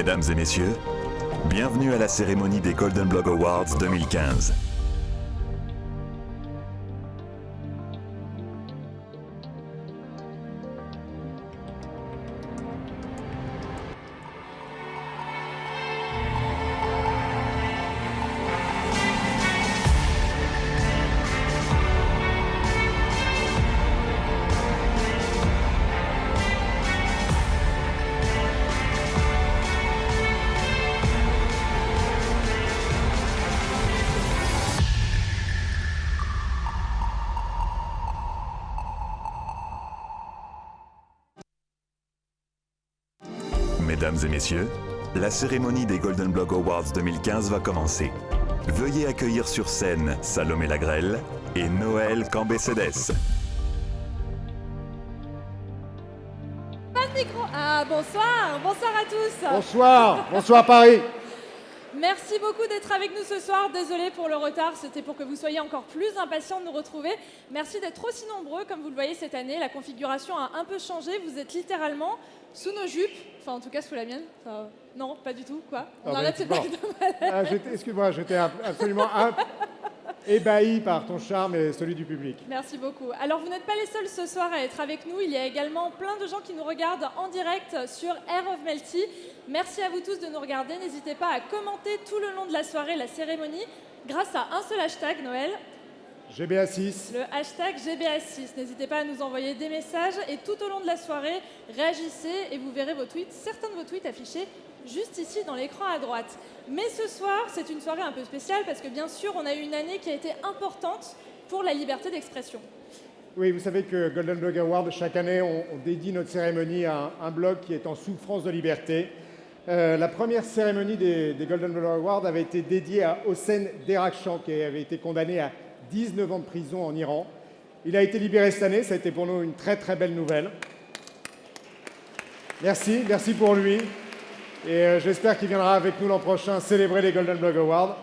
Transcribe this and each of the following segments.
Mesdames et messieurs, bienvenue à la cérémonie des Golden Blog Awards 2015. Mesdames et messieurs, la cérémonie des Golden Blog Awards 2015 va commencer. Veuillez accueillir sur scène Salomé Lagrelle et Noël Cambécédès. Pas de micro. Ah, bonsoir, bonsoir à tous. Bonsoir, bonsoir Paris. Merci beaucoup d'être avec nous ce soir. Désolé pour le retard, c'était pour que vous soyez encore plus impatients de nous retrouver. Merci d'être aussi nombreux, comme vous le voyez cette année. La configuration a un peu changé. Vous êtes littéralement sous nos jupes, enfin en tout cas sous la mienne. Enfin, non, pas du tout, quoi. On Ah, arrête cette bon. blague de malade. Ah, j'étais- Excuse-moi, j'étais ab- absolument ab- ébahi par ton charme et celui du public. Merci beaucoup. Alors, vous n'êtes pas les seuls ce soir à être avec nous. Il y a également plein de gens qui nous regardent en direct sur Air of Melty. Merci à vous tous de nous regarder. N'hésitez pas à commenter tout le long de la soirée la cérémonie grâce à un seul hashtag, Noël, GBA6, le hashtag GBA6. N'hésitez pas à nous envoyer des messages et tout au long de la soirée, réagissez et vous verrez vos tweets, certains de vos tweets affichés juste ici dans l'écran à droite. Mais ce soir, c'est une soirée un peu spéciale parce que bien sûr, on a eu une année qui a été importante pour la liberté d'expression. oui, vous savez que Golden Blog Award, chaque année, on, dédie notre cérémonie à un, blog qui est en souffrance de liberté. Euh, la première cérémonie des, des Golden Blog Awards avait été dédiée à Hossein Derakhshan, qui avait été condamné à 19 ans de prison en Iran. Il a été libéré cette année, ça a été pour nous une très très belle nouvelle. Merci, merci pour lui. Et euh, j'espère qu'il viendra avec nous l'an prochain célébrer les Golden Blog Awards.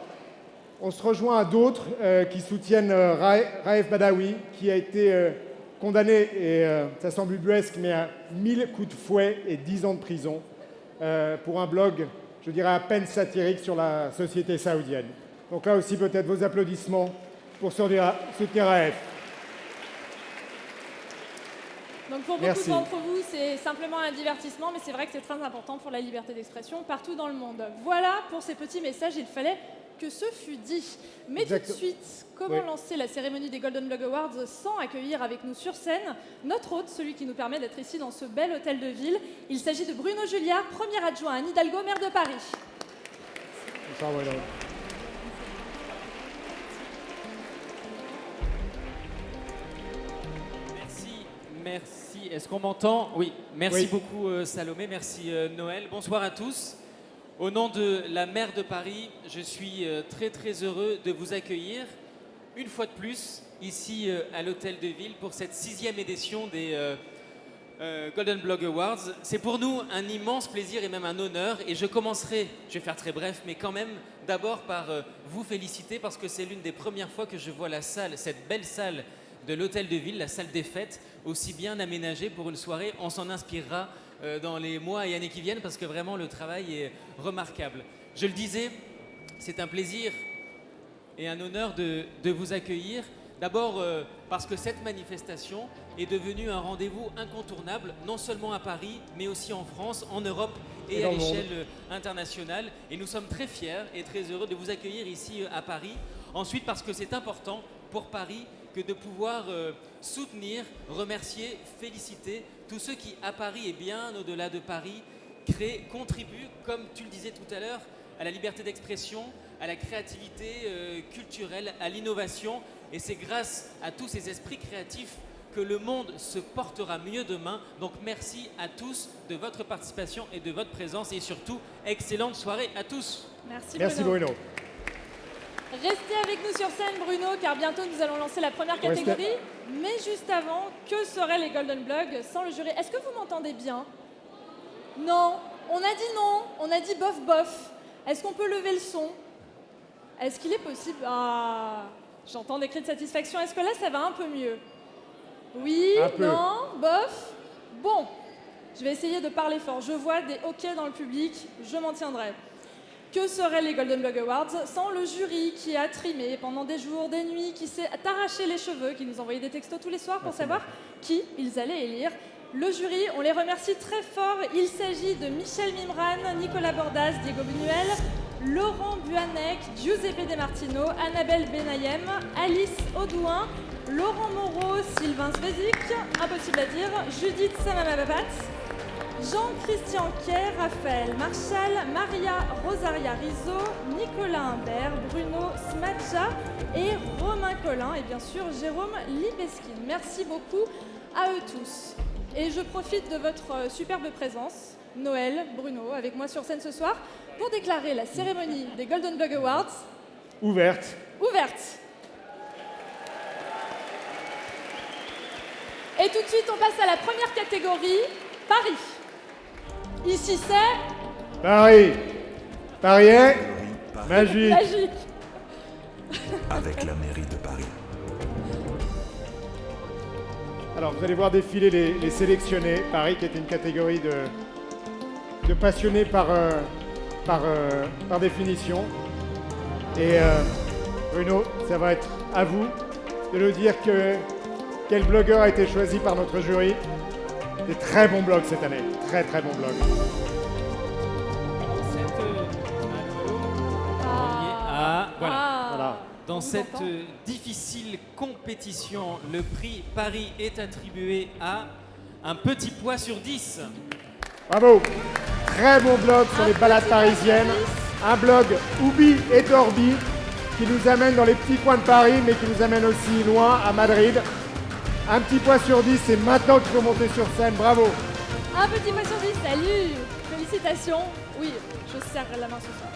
On se rejoint à d'autres euh, qui soutiennent euh, Ra- Raif Badawi, qui a été euh, condamné, et ça semble ubuesque, mais à 1000 coups de fouet et 10 ans de prison pour un blog, je dirais à peine satirique sur la société saoudienne. Donc là aussi, peut-être vos applaudissements pour soutenir Raif. Donc pour beaucoup d'entre vous, c'est simplement un divertissement, mais c'est vrai que c'est très important pour la liberté d'expression partout dans le monde. Voilà pour ces petits messages, il fallait que ce fût dit. Mais tout de suite, comment Oui. lancer la cérémonie des Golden Blog Awards sans accueillir avec nous sur scène notre hôte, celui qui nous permet d'être ici dans ce bel hôtel de ville Il s'agit de Bruno Julliard, premier adjoint à Hidalgo, maire de Paris. Merci. Est-ce qu'on m'entend? Oui, merci Oui. beaucoup euh, Salomé, merci euh, Noël. Bonsoir à tous. Au nom de la maire de Paris, je suis euh, très très heureux de vous accueillir une fois de plus ici à l'hôtel de ville pour cette sixième édition des Golden Blog Awards. C'est pour nous un immense plaisir et même un honneur. Et je commencerai, je vais faire très bref, mais quand même d'abord par vous féliciter parce que c'est l'une des premières fois que je vois la salle, cette belle salle de l'hôtel de ville, la salle des fêtes, aussi bien aménagée pour une soirée. On s'en inspirera euh, dans les mois et années qui viennent parce que vraiment le travail est remarquable. Je le disais, c'est un plaisir et un honneur de, de vous accueillir. D'abord euh, parce que cette manifestation est devenue un rendez-vous incontournable, non seulement à Paris, mais aussi en France, en Europe et, Et à l'échelle euh, internationale. Et nous sommes très fiers et très heureux de vous accueillir ici à Paris. Ensuite parce que c'est important pour Paris que de pouvoir euh, soutenir, remercier, féliciter tous ceux qui, à Paris et bien au-delà de Paris, créent, contribuent, comme tu le disais tout à l'heure, à la liberté d'expression, à la créativité euh, culturelle, à l'innovation. Et c'est grâce à tous ces esprits créatifs que le monde se portera mieux demain. Donc merci à tous de votre participation et de votre présence. Et surtout, excellente soirée à tous. Merci, Merci Bruno. Restez avec nous sur scène, Bruno, car bientôt nous allons lancer la première Restez- catégorie. Mais juste avant, que seraient les Golden Blogs sans le jury? Est-ce que vous m'entendez bien? Non. On a dit non. On a dit bof bof. Est-ce qu'on peut lever le son? Est-ce qu'il est possible? Ah, j'entends des cris de satisfaction. Est-ce que là, ça va un peu mieux? Oui peu. Non Bof Bon. Je vais essayer de parler fort. Je vois des hoquets dans le public, je m'en tiendrai. Que seraient les Golden Blog Awards sans le jury qui a trimé pendant des jours, des nuits, qui s'est arraché les cheveux, qui nous envoyait des textos tous les soirs pour savoir qui ils allaient élire le jury, on les remercie très fort. Il s'agit de Michel Mimran, Nicolas Bordas, Diego Buñuel, Laurent Buanec, Giuseppe De Martino, Annabelle Benayem, Alice Audouin, Laurent Moreau, Sylvain Svezik, impossible à dire, Judith Samamababat, Jean-Christian Kerr, Raphaël Marchal, Maria Rosaria Rizzo, Nicolas Imbert, Bruno Smadja et Romain Collin et bien sûr Jérôme Libeskin. Merci beaucoup à eux tous. Et je profite de votre euh, superbe présence, Noël, Bruno, avec moi sur scène ce soir, pour déclarer la cérémonie des Golden Blog Awards Ouverte. ouverte. Et tout de suite, on passe à la première catégorie, Paris. Ici, c'est Paris. Paris est magique. magique. avec la mairie de Paris. Alors, vous allez voir défiler les, les sélectionnés. Paris, qui est une catégorie de, de passionnés par, euh, par, euh, par définition. Et euh, Bruno, ça va être à vous de nous dire que, quel blogueur a été choisi par notre jury. Des très bons blogs cette année. Très, très bons euh, Ah, voilà. Ah. Voilà. Dans cette entend. euh, difficile compétition, le prix Paris est attribué à un petit poids sur 10. Bravo. Très bon blog sur Un les balades parisiennes. Un blog Oubi et Dorby qui nous amène dans les petits coins de Paris, mais qui nous amène aussi loin, à Madrid. Un petit point sur 10, c'est maintenant qu'il faut monter sur scène. Bravo. Un petit point sur 10, salut Félicitations. Oui, je serre la main ce soir.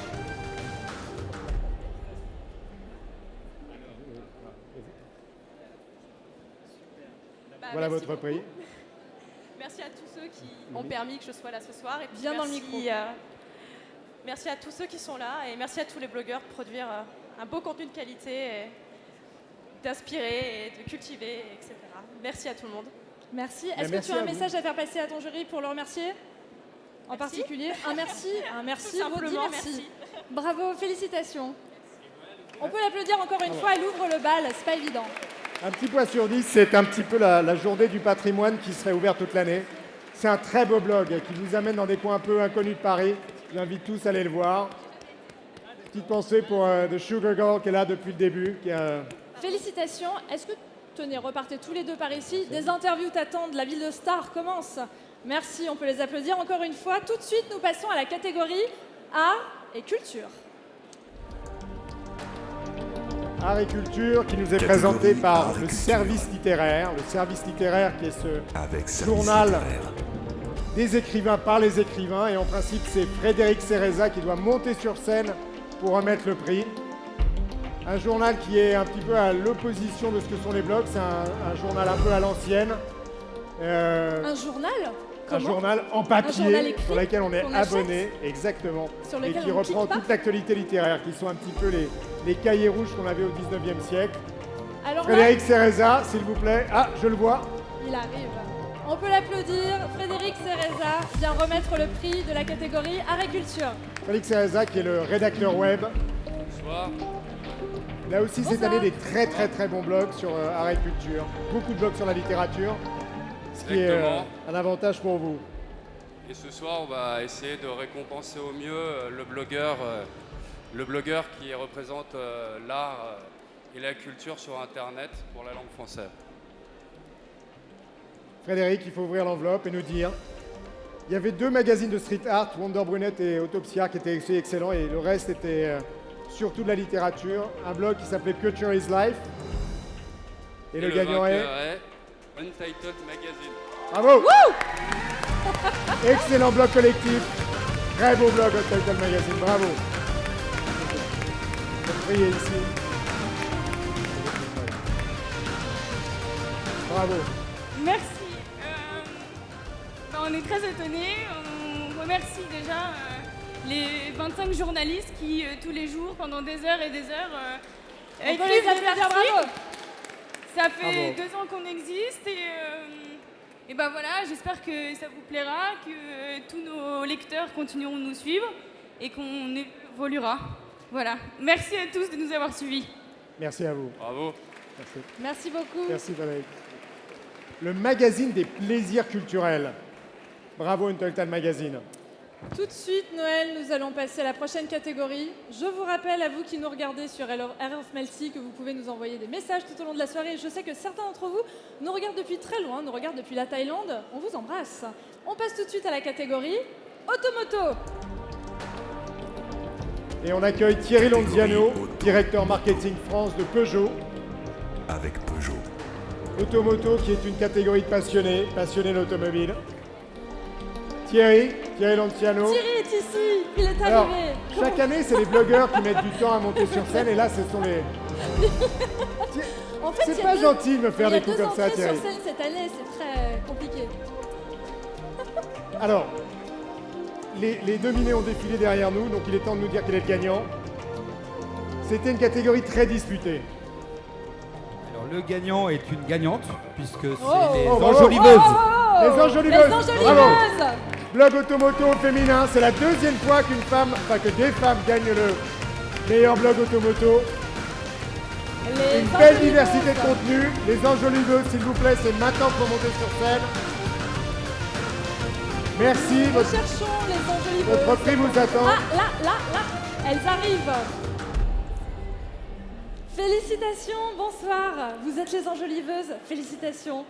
Bah, Voilà merci votre beaucoup. prix. Merci à tous ceux qui ont permis que je sois là ce soir. Et puis Bien dans le merci, micro. euh, merci à tous ceux qui sont là et merci à tous les blogueurs de produire euh, un beau contenu de qualité, et d'inspirer et de cultiver, etc. Merci à tout le monde. Merci. Est-ce que tu as un vous. message à faire passer à ton jury pour le remercier? En Merci. particulier Un merci, un merci, Tout redis simplement, merci. merci. Bravo, félicitations. On peut l'applaudir encore une fois, elle ouvre le bal, c'est pas évident. Un petit point sur 10, c'est un petit peu la, la journée du patrimoine qui serait ouverte toute l'année. C'est un très beau blog qui vous amène dans des coins un peu inconnus de Paris. J'invite tous à aller le voir. Petite pensée pour euh, The Sugar Girl qui est là depuis le début. Qui a- Félicitations. Est-ce que, tenez, repartez tous les deux par ici. Des interviews t'attendent, la ville de Star commence. Merci, on peut les applaudir encore une fois. Tout de suite, nous passons à la catégorie art et culture. Art et Culture qui nous est Catégorie présenté par le service littéraire. Le service littéraire qui est ce Avec Journal. littéraire. des écrivains par les écrivains. Et en principe, c'est Frédéric Cereza qui doit monter sur scène pour remettre le prix. Un journal qui est un petit peu à l'opposition de ce que sont les blogs. C'est un, un journal un peu à l'ancienne. Euh, Un journal un journal en papier journal écrit sur lequel on est abonné, exactement, Sur et qui on reprend toute l'actualité littéraire, qui sont un petit peu les, les cahiers rouges qu'on avait au 19e siècle. Alors là, Frédéric Cereza, s'il vous plaît. Ah, je le vois. il arrive. On peut l'applaudir. Frédéric Cereza vient remettre le prix de la catégorie art et culture. Félix Cereza, qui est le rédacteur web. Il a aussi cette année des très très très bons blogs sur euh, art et culture. Beaucoup de blogs sur la littérature, ce qui est euh, un avantage pour vous. Et ce soir, on va essayer de récompenser au mieux euh, le blogueur, euh, le blogueur qui représente l'art et la culture sur Internet pour la langue française. Frédéric, il faut ouvrir l'enveloppe et nous dire. Il y avait deux magazines de street art, Wonder Brunette et Autopsia, qui étaient excellents, et le reste était surtout de la littérature. Un blog qui s'appelait Culture is Life. Et, le, gagnant est. Untitled Magazine. Bravo Excellent blog collectif. Très beau blog Title Magazine. Bravo. Ici. Bravo. Merci. Euh, ben, on est très étonnés. On remercie déjà euh, les 25 journalistes qui, euh, tous les jours, pendant des heures et des heures, euh, écrivent des articles. bravo. Ça fait Bravo. deux ans qu'on existe et, euh, Et ben voilà, j'espère que ça vous plaira, que euh, tous nos lecteurs continueront de nous suivre et qu'on évoluera. Voilà. Merci à tous de nous avoir suivis. Merci à vous. Bravo. Merci. Merci beaucoup. Merci Valérie. Le magazine des plaisirs culturels. Bravo Untotal Magazine. Tout de suite, Noël, nous allons passer à la prochaine catégorie. Je vous rappelle à vous qui nous regardez sur RF Melty que vous pouvez nous envoyer des messages tout au long de la soirée. Je sais que certains d'entre vous nous regardent depuis très loin, nous regardent depuis la Thaïlande. On vous embrasse. On passe tout de suite à la catégorie Automoto. Et on accueille Thierry Lonziano, directeur marketing France de Peugeot. Avec Peugeot. Automoto qui est une catégorie de passionnés, passionnés d'automobile. Thierry, Thierry est ici, il est Alors, arrivé. chaque année, c'est les blogueurs qui mettent du temps à monter sur scène et là, ce sont les... En fait, C'est pas deux- gentil de me faire des coups comme ça, Thierry. sur scène cette année, c'est très compliqué. Alors, les, les dominés ont défilé derrière nous, donc il est temps de nous dire quel est le gagnant. C'était une catégorie très disputée. Alors le gagnant est une gagnante, puisque c'est Oh. les Oh, enjoliveuses. Oh, Les enjoliveuses. Les enjoliveuses. Bravo. Blog automoto féminin, c'est la deuxième fois qu'une femme, enfin que des femmes gagnent le meilleur blog Les automoto. Une belle diversité de contenu. Les enjoliveuses, s'il vous plaît, c'est maintenant pour monter sur scène. Merci, Nous votre, cherchons les enjoliveuses. votre prix vous attend. Ah, là, là, là, elles arrivent. Félicitations, bonsoir. Vous êtes les enjoliveuses. Félicitations.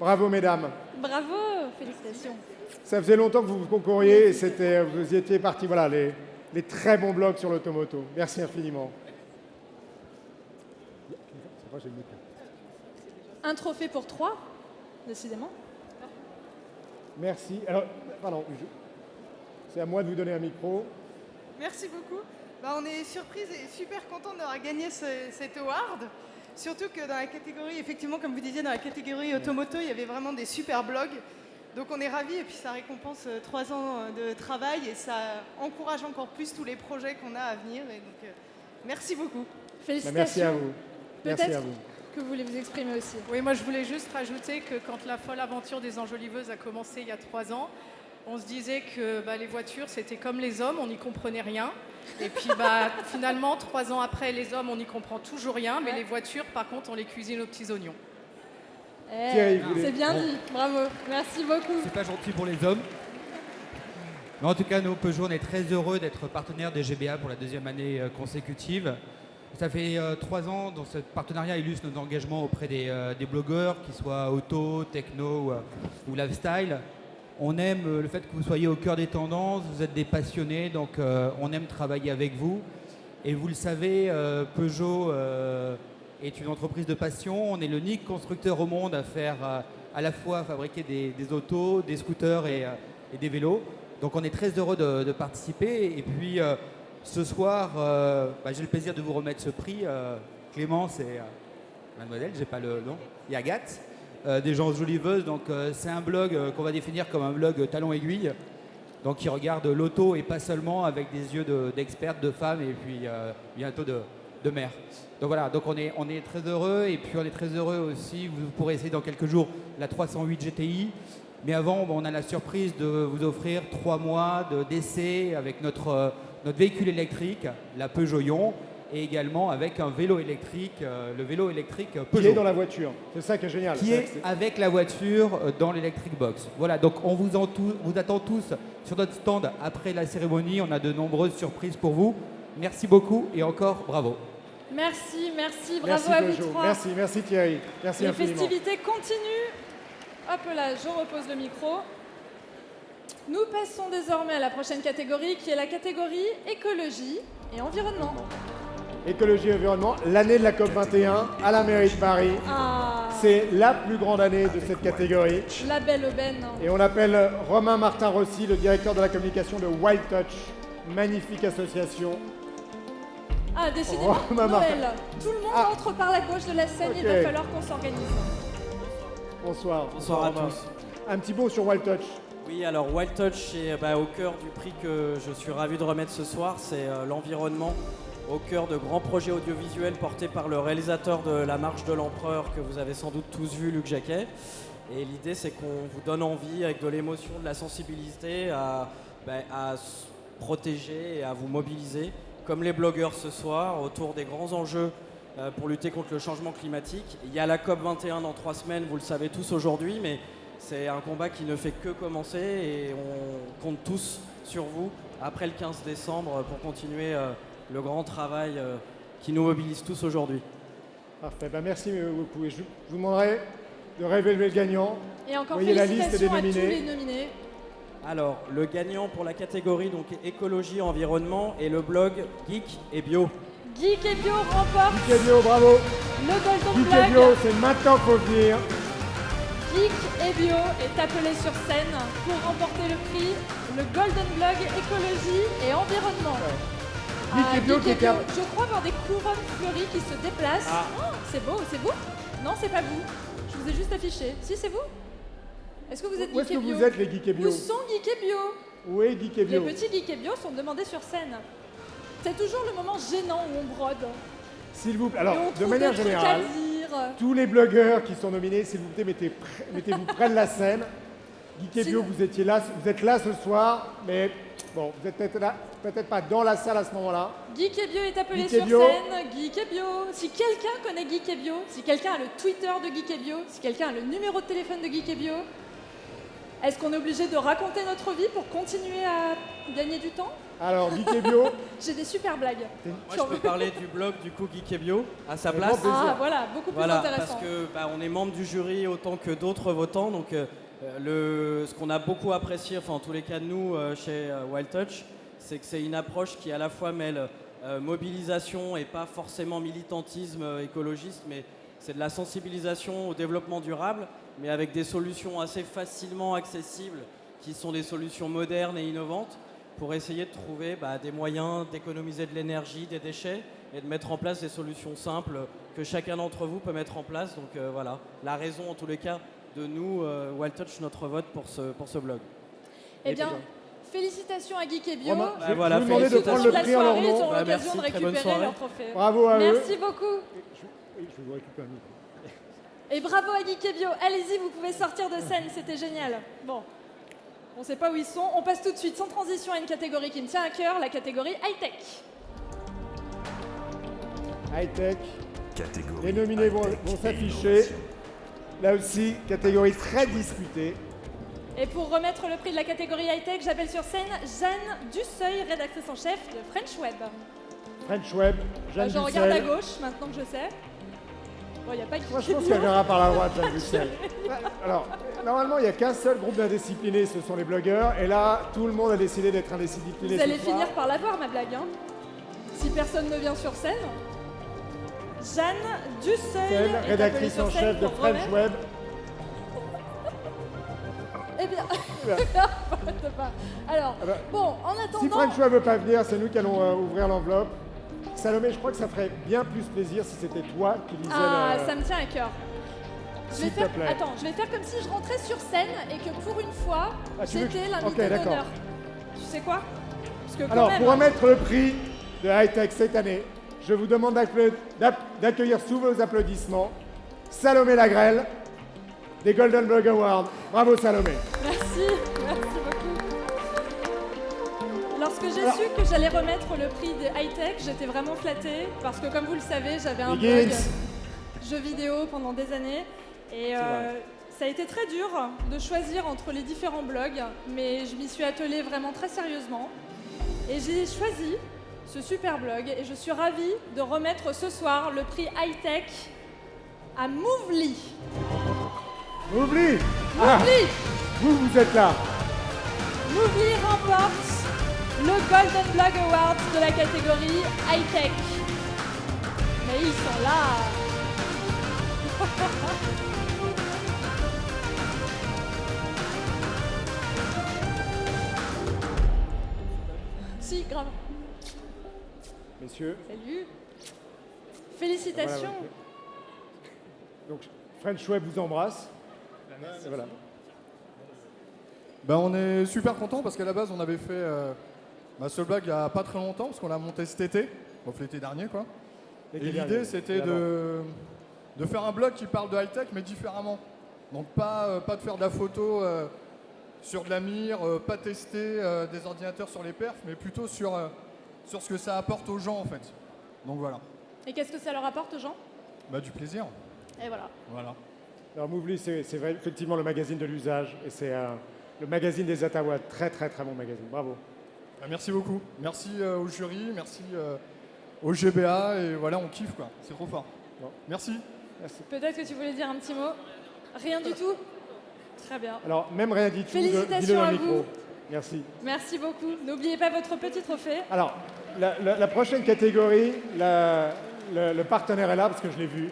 Bravo, mesdames. Bravo, félicitations. Ça faisait longtemps que vous concouriez et c'était, vous y étiez partis. Voilà, les, les très bons blogs sur l'automoto. Merci infiniment. Un trophée pour trois, décidément. Merci. Alors, pardon, je- c'est à moi de vous donner un micro. Merci beaucoup. Bah, on est surprise et super content d'avoir gagné ce- cet award. Surtout que dans la catégorie, effectivement, comme vous disiez, dans la catégorie automoto, il y avait vraiment des super blogs. Donc on est ravis et puis ça récompense euh, trois ans euh, de travail et ça encourage encore plus tous les projets qu'on a à venir. Et donc, euh, merci beaucoup. Bah, Félicitations. merci à vous. Merci Peut-être à vous. que vous voulez vous exprimer aussi. Oui, moi je voulais juste rajouter que quand la folle aventure des enjoliveuses a commencé il y a trois ans, on se disait que bah, les voitures c'était comme les hommes, on n'y comprenait rien. Et puis bah, finalement, trois ans après, les hommes on n'y comprend toujours rien, mais Ouais. les voitures par contre on les cuisine aux petits oignons. Eh, c'est bien dit. Bravo. Merci beaucoup. C'est pas gentil pour les hommes. Mais en tout cas, nous, Peugeot, on est très heureux d'être partenaire des GBA pour la deuxième année euh, consécutive. Ça fait euh, trois ans dont ce partenariat illustre nos engagements auprès des, euh, des blogueurs, qu'ils soient auto, techno ou, euh, ou lifestyle. On aime euh, le fait que vous soyez au cœur des tendances, vous êtes des passionnés, donc euh, on aime travailler avec vous. Et vous le savez, euh, Peugeot est une entreprise de passion. On est l'unique constructeur au monde à faire à la fois fabriquer des, autos, des scooters et, des vélos. Donc on est très heureux de, participer. Et puis ce soir, bah, j'ai le plaisir de vous remettre ce prix. Clémence et mademoiselle, j'ai pas le nom, et Agathe, des gens joliveuses. Donc euh, c'est un blog euh, qu'on va définir comme un blog talon aiguille. Donc qui regarde l'auto et pas seulement avec des yeux de- d'expertes, de, femmes et puis euh, bientôt de, de mères. Donc voilà, donc on est, on est très heureux et puis on est très heureux aussi, vous pourrez essayer dans quelques jours la 308 GTI. Mais avant, on a la surprise de vous offrir trois mois de- d'essai avec notre, euh, notre véhicule électrique, la Peugeot Ion, et également avec un vélo électrique, euh, le vélo électrique Qui Peugeot est dans la voiture. C'est ça qui est génial. qui est avec la voiture euh, dans l'Electric Box. Voilà, donc on vous, en tou- vous attend tous sur notre stand après la cérémonie. On a de nombreuses surprises pour vous. Merci beaucoup et encore bravo. Merci, merci. Bravo Merci à vous trois. Merci, merci Thierry. Merci Les infiniment. festivités continuent. Hop là, je repose le micro. Nous passons désormais à la prochaine catégorie qui est la catégorie écologie et environnement. Écologie et environnement, l'année de la COP 21 à la mairie de Paris. Ah, C'est la plus grande année de cette catégorie. la belle aubaine. Et on appelle Romain Martin Rossi, le directeur de la communication de Wild Touch. Magnifique association. Ah, décidément. Tout le monde Ah. entre par la gauche de la scène, il Ok. va falloir qu'on s'organise. Bonsoir. Bonsoir à Romain. tous. Un petit mot sur Wild Touch. Oui, alors Wild Touch est bah, au cœur du prix que je suis ravi de remettre ce soir, c'est euh, l'environnement. Au cœur de grands projets audiovisuels portés par le réalisateur de La Marche de l'Empereur que vous avez sans doute tous vu, Luc Jacquet. Et l'idée, c'est qu'on vous donne envie, avec de l'émotion, de la sensibilité, à, ben, à s- protéger et à vous mobiliser, comme les blogueurs ce soir, autour des grands enjeux euh, pour lutter contre le changement climatique. Il y a la COP 21 dans trois semaines, vous le savez tous aujourd'hui, mais c'est un combat qui ne fait que commencer et on compte tous sur vous après le 15 décembre pour continuer euh, le grand travail euh, qui nous mobilise tous aujourd'hui. Parfait, bah, merci beaucoup. Et je vous demanderai de révéler le gagnant. Et encore Voyez la liste des félicitations à tous nominés. les nominés. Alors, le gagnant pour la catégorie donc écologie environnement est le blog Geek et Bio. Geek et Bio remporte Geek et Bio, bravo. le Golden Geek et Bio, c'est maintenant qu'il faut venir. Geek et Bio est appelé sur scène pour remporter le prix, le Golden Blog écologie et environnement. Ah, qui je crois voir des couronnes fleuries qui se déplacent. Ah. Oh, c'est beau, c'est vous Non, c'est pas vous. Je vous ai juste affiché. Si, c'est vous Est-ce que vous êtes Où est-ce que vous êtes, les Geek et Bio Où sont Geek et Bio Où est Geek et Bio Les petits Geek et Bio sont demandés sur scène. C'est toujours le moment gênant où on brode. S'il vous plaît. Alors, de manière générale, tous les blogueurs qui sont nominés, s'il vous plaît, mettez mettez-vous près de la scène. Geek et Bio, vous étiez là, vous êtes là ce soir, mais bon, vous êtes peut-être là, peut-être pas dans la salle à ce moment-là. Geek et Bio est appelé Geek sur Bio. scène. Geek et Bio. Si quelqu'un connaît Geek et Bio, si quelqu'un a le Twitter de Geek et Bio, si quelqu'un a le numéro de téléphone de Geek et Bio, est-ce qu'on est obligé de raconter notre vie pour continuer à gagner du temps? Alors, Geek et Bio, J'ai des super blagues. Moi, je peux parler du blog du coup Geek et Bio à sa place. Ah voilà, beaucoup plus Voilà, intéressant. parce que bah, on est membre du jury autant que d'autres votants. Donc, euh, le, ce qu'on a beaucoup apprécié, enfin en tous les cas nous euh, chez euh, Wild Touch, c'est que c'est une approche qui à la fois mêle euh, mobilisation et pas forcément militantisme euh, écologiste, mais c'est de la sensibilisation au développement durable, mais avec des solutions assez facilement accessibles, qui sont des solutions modernes et innovantes, pour essayer de trouver bah, des moyens d'économiser de l'énergie, des déchets, et de mettre en place des solutions simples que chacun d'entre vous peut mettre en place. Donc euh, voilà, la raison en tous les cas de nous, euh, Wild Touch, notre vote pour ce, pour ce blog. Eh Et bien, félicitations à Geek et Bio. Bah je, voilà, je vous demandais de prendre le prix en leur ils nom. auront Bah, l'occasion merci, de très bonne récupérer leur trophée. Bravo à eux. Merci beaucoup. Oui, je vous récupère un micro. Et bravo à Geek et Bio. Allez-y, vous pouvez sortir de scène, c'était génial. Bon, on sait pas où ils sont. On passe tout de suite, sans transition, à une catégorie qui me tient à cœur, la catégorie high-tech. High-tech. Catégorie. Les nominés vont, s'afficher. Là aussi, catégorie très disputée. Et pour remettre le prix de la catégorie high-tech, j'appelle sur scène Jeanne Dusseuil, rédactrice en chef de French Web. French Web, Jeanne je regarde à gauche, maintenant que je sais. Bon, il n'y a pas Moi, je pense qu'elle viendra par la droite, Jeanne Dussel. Alors, normalement, il n'y a qu'un seul groupe d'indisciplinés, ce sont les blogueurs. Et là, tout le monde a décidé d'être indiscipliné. Vous allez soir. finir par l'avoir, ma blague. hein. Si personne ne vient sur scène. Jeanne Dusseuil, rédactrice en chef de French remettre- Web. Eh bien. Alors, Ah bah, bon, en Si attendant, French Web veut pas venir, c'est nous qui allons euh, ouvrir l'enveloppe. Salomé, je crois que ça ferait bien plus plaisir si c'était toi qui lisais ah, ça me tient à cœur. Je vais faire, attends, je vais faire comme si je rentrais sur scène et que pour une fois, Ah, Ok, l'invité d'honneur. Tu sais quoi? Parce que quand Alors, même, pour remettre le prix de High Tech cette année, je vous demande d'accueillir sous vos applaudissements Salomé Lagrelle des Golden Blog Awards. Bravo Salomé. Merci, merci beaucoup. Lorsque j'ai Alors- su que j'allais remettre le prix de high-tech, j'étais vraiment flattée parce que comme vous le savez, j'avais un blog jeux vidéo pendant des années et euh, ça a été très dur de choisir entre les différents blogs, mais je m'y suis attelée vraiment très sérieusement et j'ai choisi ce super blog et je suis ravie de remettre ce soir le prix high-tech à Movely. Oublie ah, Vous, vous êtes là. Movie remporte le Golden Blog Award de la catégorie High Tech. Mais ils sont là Si, grave. Messieurs, Salut Félicitations Voilà, donc French Web vous embrasse. Voilà. Ben, on est super content parce qu'à la base on avait fait euh, bah, ce blog il n'y a pas très longtemps parce qu'on l'a monté cet été. sauf l'été dernier quoi. Et l'idée c'était de, de faire un blog qui parle de high-tech mais différemment. Donc pas, euh, pas de faire de la photo euh, sur de la mire, euh, pas tester euh, des ordinateurs sur les perfs, mais plutôt sur, euh, sur ce que ça apporte aux gens en fait. Donc voilà, Et qu'est-ce que ça leur apporte aux gens? Bah, du plaisir. Et voilà. Voilà. Alors Mouvely, c'est c'est vrai, effectivement le magazine de l'usage et c'est euh, le magazine des Ottawa. Très très très bon magazine. Bravo. Bah, merci beaucoup. Merci euh, au jury, merci euh, au GBA et voilà, on kiffe quoi. C'est trop fort. Merci. Merci. Peut-être que tu voulais dire un petit mot? Rien du tout? Très bien. Alors même rien dit tout. Félicitations à micro. vous. Merci. Merci beaucoup. N'oubliez pas votre petit trophée. Alors, la, la- la prochaine catégorie, la- le, le partenaire est là parce que je l'ai vu.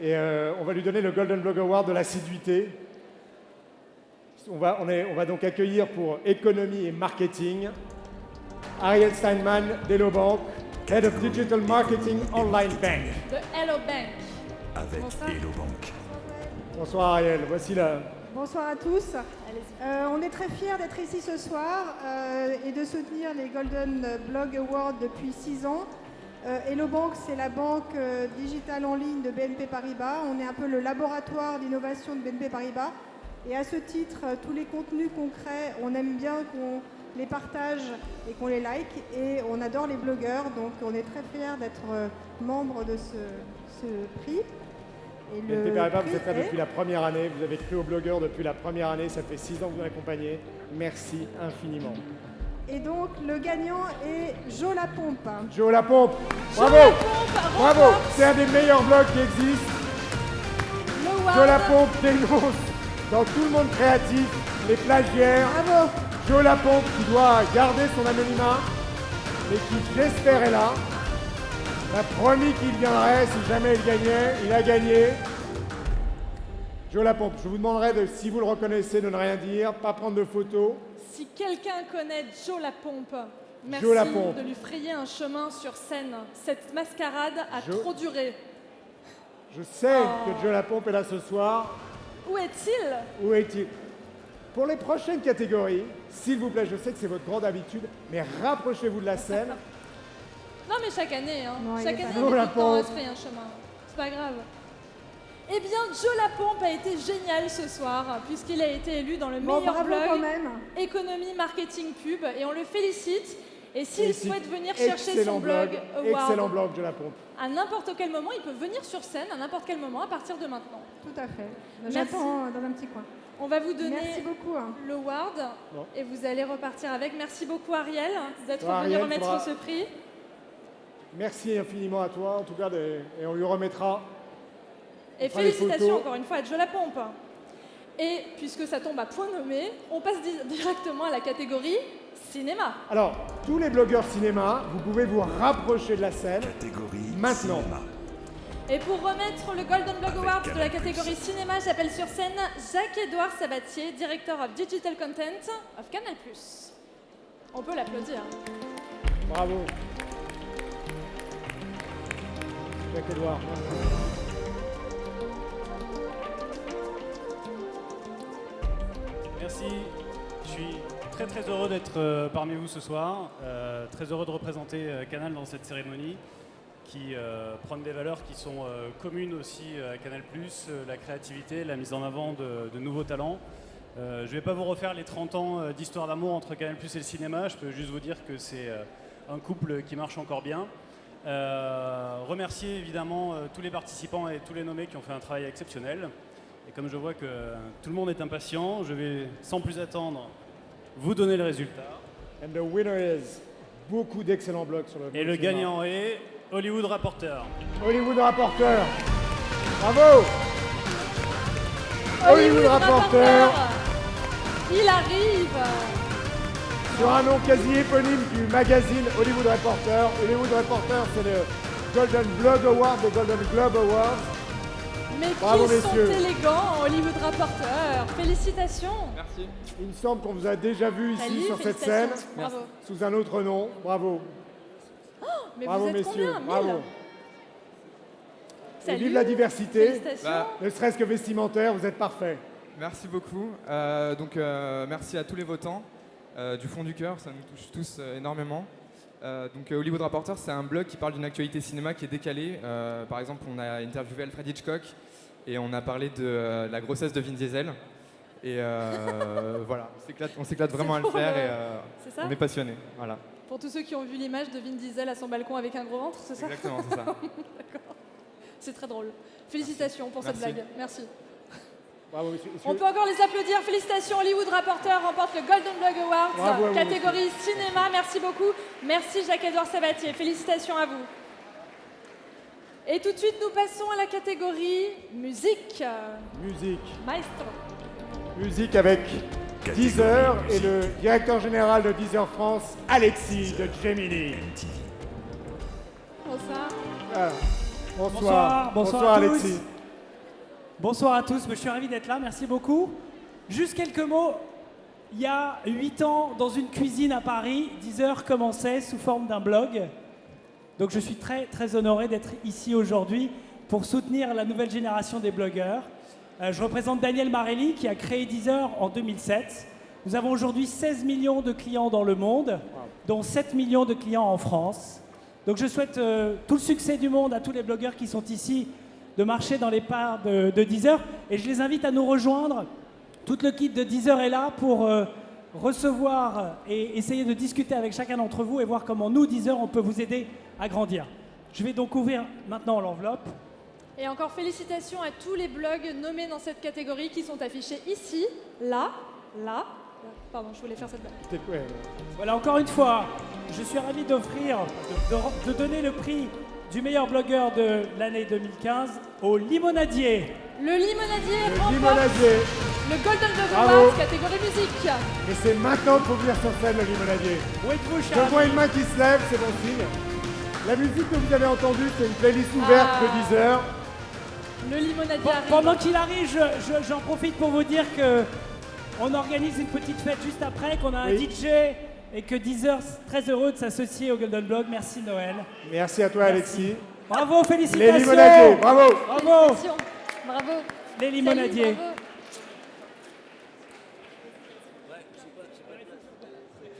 Et euh, on va lui donner le Golden Blog Award de l'assiduité. On va, on, est- on va donc accueillir pour économie et marketing Ariel Steinman d'Elobank, Head of Digital Marketing Online Bank. De Hello Bank. Avec Bonsoir. Hello Bank. Bonsoir Ariel, voici la, Bonsoir à tous. Euh, on est très fiers d'être ici ce soir euh, et de soutenir les Golden Blog Awards depuis six ans. Euh, Hello c'est la banque euh, digitale en ligne de BNP Paribas. On est un peu le laboratoire d'innovation de BNP Paribas. Et à ce titre, tous les contenus concrets, on aime bien qu'on les partage et qu'on les like. Et on adore les blogueurs, donc on est très fiers d'être membre de ce prix. BNP Paribas, vous êtes là depuis la première année, vous avez cru aux blogueurs depuis la première année, ça fait six ans que vous accompagnez. Merci infiniment. Et donc le gagnant est Jo La Pompe. Joe La Pompe, bravo Bravo C'est un des meilleurs blogs qui existent. Joe La Pompe dénonce dans tout le monde créatif les plagiaires. Bravo Joe La Pompe qui doit garder son anonymat, mais qui j'espère est là. Il a promis qu'il viendrait si jamais il gagnait. Il a gagné. Joe La Pompe, je vous demanderai de, si vous le reconnaissez, de ne rien dire, pas prendre de photos. Si quelqu'un connaît Joe la pompe, merci Joe la Pompe. de lui frayer un chemin sur scène. Cette mascarade a Joe- trop duré. Je sais Oh. que Joe La Pompe est là ce soir. Où est-il? Où est-il? Pour les prochaines catégories, s'il vous plaît, je sais que c'est votre grande habitude, mais rapprochez-vous de la scène. Non mais chaque année, hein. Non, il chaque est pas année la Pompe. se frayer un chemin. C'est pas grave. Eh bien, Joe la pompe a été génial ce soir, puisqu'il a été élu dans le Bon, meilleur bravo blog quand même. économie marketing pub, et on le félicite. Et s'il Félicite. souhaite venir chercher Excellent son blog, Award Excellent blog, Joe La Pompe. à n'importe quel moment, il peut venir sur scène à n'importe quel moment à partir de maintenant. Tout à fait. Merci. J'attends dans un petit coin. On va vous donner Merci beaucoup. hein. le Ward Bon. et vous allez repartir avec. Merci beaucoup Ariel d'être Bon, venu Ariel, remettre faudra- ce prix. Merci infiniment à toi, en tout cas, et on lui remettra. Et On félicitations encore une fois à Joe la pompe. Et puisque ça tombe à point nommé, on passe di- directement à la catégorie cinéma. Alors, tous les blogueurs cinéma, vous pouvez vous rapprocher de la scène. Catégorie Maintenant. cinéma. Et pour remettre le Golden Blog Avec Award de la catégorie cinéma, j'appelle sur scène Jacques-Édouard Sabatier, Director of Digital Content of Canal+. On peut l'applaudir. Bravo. Merci. Je suis très très heureux d'être euh, parmi vous ce soir. Euh, très heureux de représenter euh, Canal dans cette cérémonie qui euh, des valeurs qui sont communes aussi à Canal+, la créativité, la mise en avant de, de nouveaux talents. Je ne vais pas vous refaire les 30 ans d'histoire d'amour entre Canal+, et le cinéma. Je peux juste vous dire que c'est un couple qui marche encore bien. Euh, remercier évidemment euh, tous les participants et tous les nommés qui ont fait un travail exceptionnel. Et comme je vois que tout le monde est impatient, je vais sans plus attendre vous donner le résultat. And the winner is beaucoup d'excellents blogs sur le Et le gagnant est Hollywood Rapporteur. Hollywood Rapporteur. Bravo Hollywood Rapporteur. Il arrive Sur un nom quasi éponyme du magazine Hollywood Reporter. Hollywood Reporter, c'est le Golden Blog Award des Golden Globe Awards. Mais Bravo, messieurs. sont élégants, Hollywood Rapporteur Félicitations Merci. Il me semble qu'on vous a déjà vu ici Salut, sur cette scène. Bravo. sous un autre nom. Bravo. Oh, Mais Bravo vous êtes messieurs. combien Bravo. 1000 Et Salut. vive la diversité. Félicitations. Bah, Ne serait-ce que vestimentaire, vous êtes parfait. Merci beaucoup. Euh, donc, euh, merci à tous les votants du fond du cœur, ça nous touche tous euh, énormément. Euh, donc euh, Hollywood Reporter, c'est un blog qui parle d'une actualité cinéma qui est décalée. Euh, par exemple, on a interviewé Alfred Hitchcock et on a parlé de euh, la grossesse de Vin Diesel. Et euh, voilà, on s'éclate- vraiment à le faire le- et euh, on est passionné. Voilà. Pour tous ceux qui ont vu l'image de Vin Diesel à son balcon avec un gros ventre, c'est ça Exactement, c'est ça. D'accord. C'est très drôle. Félicitations pour cette Merci. blague. Merci. Bravo, monsieur. On peut encore les applaudir. Félicitations, Hollywood Reporter remporte le Golden Blog Award, Bravo à vous, catégorie cinéma. Merci beaucoup. Merci Jacques-Edouard Sabatier. Félicitations à vous. Et tout de suite, nous passons à la catégorie musique. Musique. Maestro. Musique avec Deezer et le directeur général de Deezer France, Alexis de Gemini. Bonsoir. Voilà. Bonsoir. Bonsoir, bonsoir, à Alexis. tous. Bonsoir à tous, je suis ravi d'être là, merci beaucoup. Juste quelques mots. Il y a 8 ans, dans une cuisine à Paris, 10 heures commençait sous forme d'un blog. Donc je suis très très honoré d'être ici aujourd'hui pour soutenir la nouvelle génération des blogueurs. Euh, je représente Daniel Marelli qui a créé Deezer en 2007. Nous avons aujourd'hui 16 millions de clients dans le monde, dont 7 millions de clients en France. Donc je souhaite euh, tout le succès du monde à tous les blogueurs qui sont ici de marcher dans les pas de, de Deezer. Et je les invite à nous rejoindre. Tout le kit de Deezer est là pour euh, recevoir et essayer de discuter avec chacun d'entre vous et voir comment nous, Deezer, on peut vous aider à grandir. Je vais donc ouvrir maintenant l'enveloppe. Et encore félicitations à tous les blogs nommés dans cette catégorie qui sont affichés ici, là, là. Pardon, je voulais faire cette blague. Voilà, encore une fois, je suis ravi d'offrir, de, de- de donner le prix du meilleur blogueur de l'année 2015 au Limonadier. Le limonadier Le remporte limonadier. le Golden. Awards catégorie musique. Mais c'est maintenant qu'il faut venir sur scène, le limonadier. Où êtes-vous, Je vois une main qui se lève, c'est bon signe. La musique que vous avez entendue, c'est une playlist ouverte Ah. de Deezer. Le limonadier Bon, arrive. pendant qu'il arrive, je- je- j'en profite pour vous dire que on organise une petite fête juste après, qu'on a un Oui. DJ et que Deezer est très heureux de s'associer au Golden Blog. Merci Noël. Merci à toi, Alexis. Bravo, félicitations. Les limonadiers, bravo. Bravo. Bravo. Les limonadiers. Salut,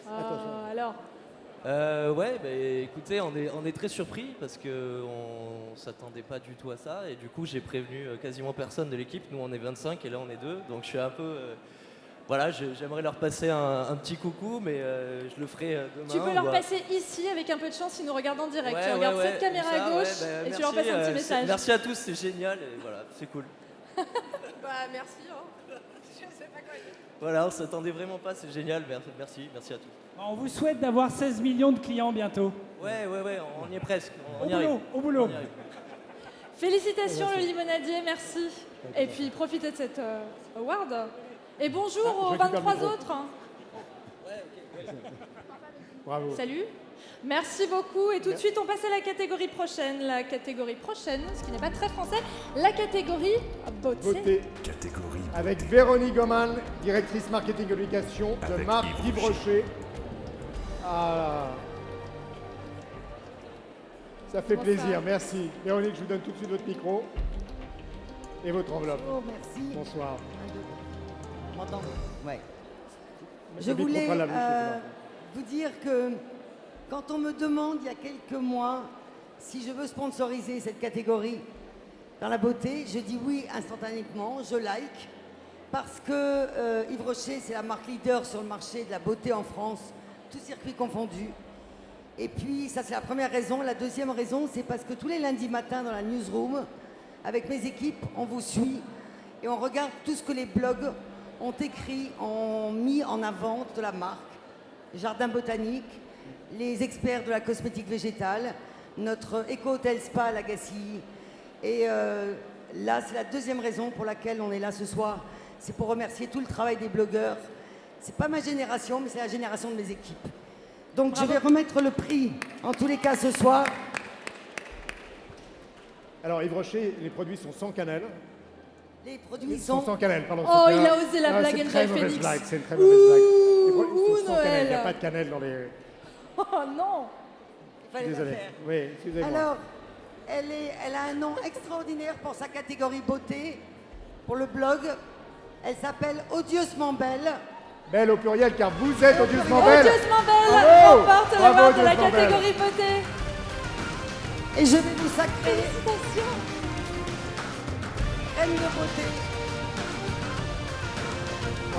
bravo. Ah, alors, Euh, ouais, bah, écoutez, on est, on est très surpris parce qu'on ne s'attendait pas du tout à ça. Et du coup, j'ai prévenu euh, quasiment personne de l'équipe. Nous, on est 25 et là, on est deux. Donc, je suis un peu. euh, voilà, j'aimerais leur passer un, un petit coucou, mais euh, je le ferai euh, demain. tu peux bah. leur à- passer ici avec un peu de chance, ils nous regardent en direct. Ouais, tu ouais, regardes ouais, cette caméra ça, à gauche ouais, bah, et tu merci, leur passes un euh, petit message. Merci à tous, c'est génial. Et voilà, c'est cool. Bah, merci. Hein. Je sais pas quoi dire. Voilà, on s'attendait vraiment pas, c'est génial. Merci, merci, à tous. On vous souhaite d'avoir 16 millions de clients bientôt. Ouais, ouais, ouais, on y est presque. On Au y arrive. boulot, au boulot. Y arrive. Félicitations Merci. le limonadier, merci. Et puis profitez de cette euh, award. Et bonjour Ah, aux récupère le 23 micro. autres. Bravo. Salut. Merci beaucoup. Et tout de suite, on passe à la catégorie prochaine. La catégorie prochaine, ce qui n'est pas très français, la catégorie beauté. Beauté. Catégorie. Avec Véronique Goman, directrice marketing communication de Avec marque Yves Rocher. Ah, ça fait Bonsoir. plaisir, merci. Véronique, je vous donne tout de suite votre micro et votre enveloppe. Oh, merci. Bonsoir. Ouais. Je voulais euh, vous dire que quand on me demande il y a quelques mois si je veux sponsoriser cette catégorie dans la beauté, je dis oui instantanément, je like, parce que euh, Yves Rocher, c'est la marque leader sur le marché de la beauté en France, tout circuit confondu. Et puis, ça, c'est la première raison. La deuxième raison, c'est parce que tous les lundis matins dans la newsroom, avec mes équipes, on vous suit et on regarde tout ce que les blogs ont écrit, ont mis en avant de la marque. Jardin botanique, les experts de la cosmétique végétale, notre éco-hôtel spa à Lagacy. Et euh, là, c'est la deuxième raison pour laquelle on est là ce soir. C'est pour remercier tout le travail des blogueurs. C'est pas ma génération, mais c'est la génération de mes équipes. Donc je vais remettre le prix, en tous les cas ce soir. Alors Yves Rocher, les produits sont sans cannelle. Les produits sont sans cannelle, pardon. Oh, il a osé la Non, blague C'est une Angel très mauvaise Phoenix. blague, c'est une très mauvaise blague. Ouh, cannelle, il n'y a Noël. pas de cannelle dans les... Oh non fallait la Désolé. faire. Oui, excusez-moi. Alors, elle, est, elle a un nom extraordinaire pour sa catégorie beauté, pour le blog. Elle s'appelle Odieusement Belle. Belle au pluriel, car vous êtes odieusement belle. Odieusement belle Bravo remporte Bravo, l'award de la odieusement belle. catégorie beauté. Et je vais vous sacrer Félicitations. Reine de beauté.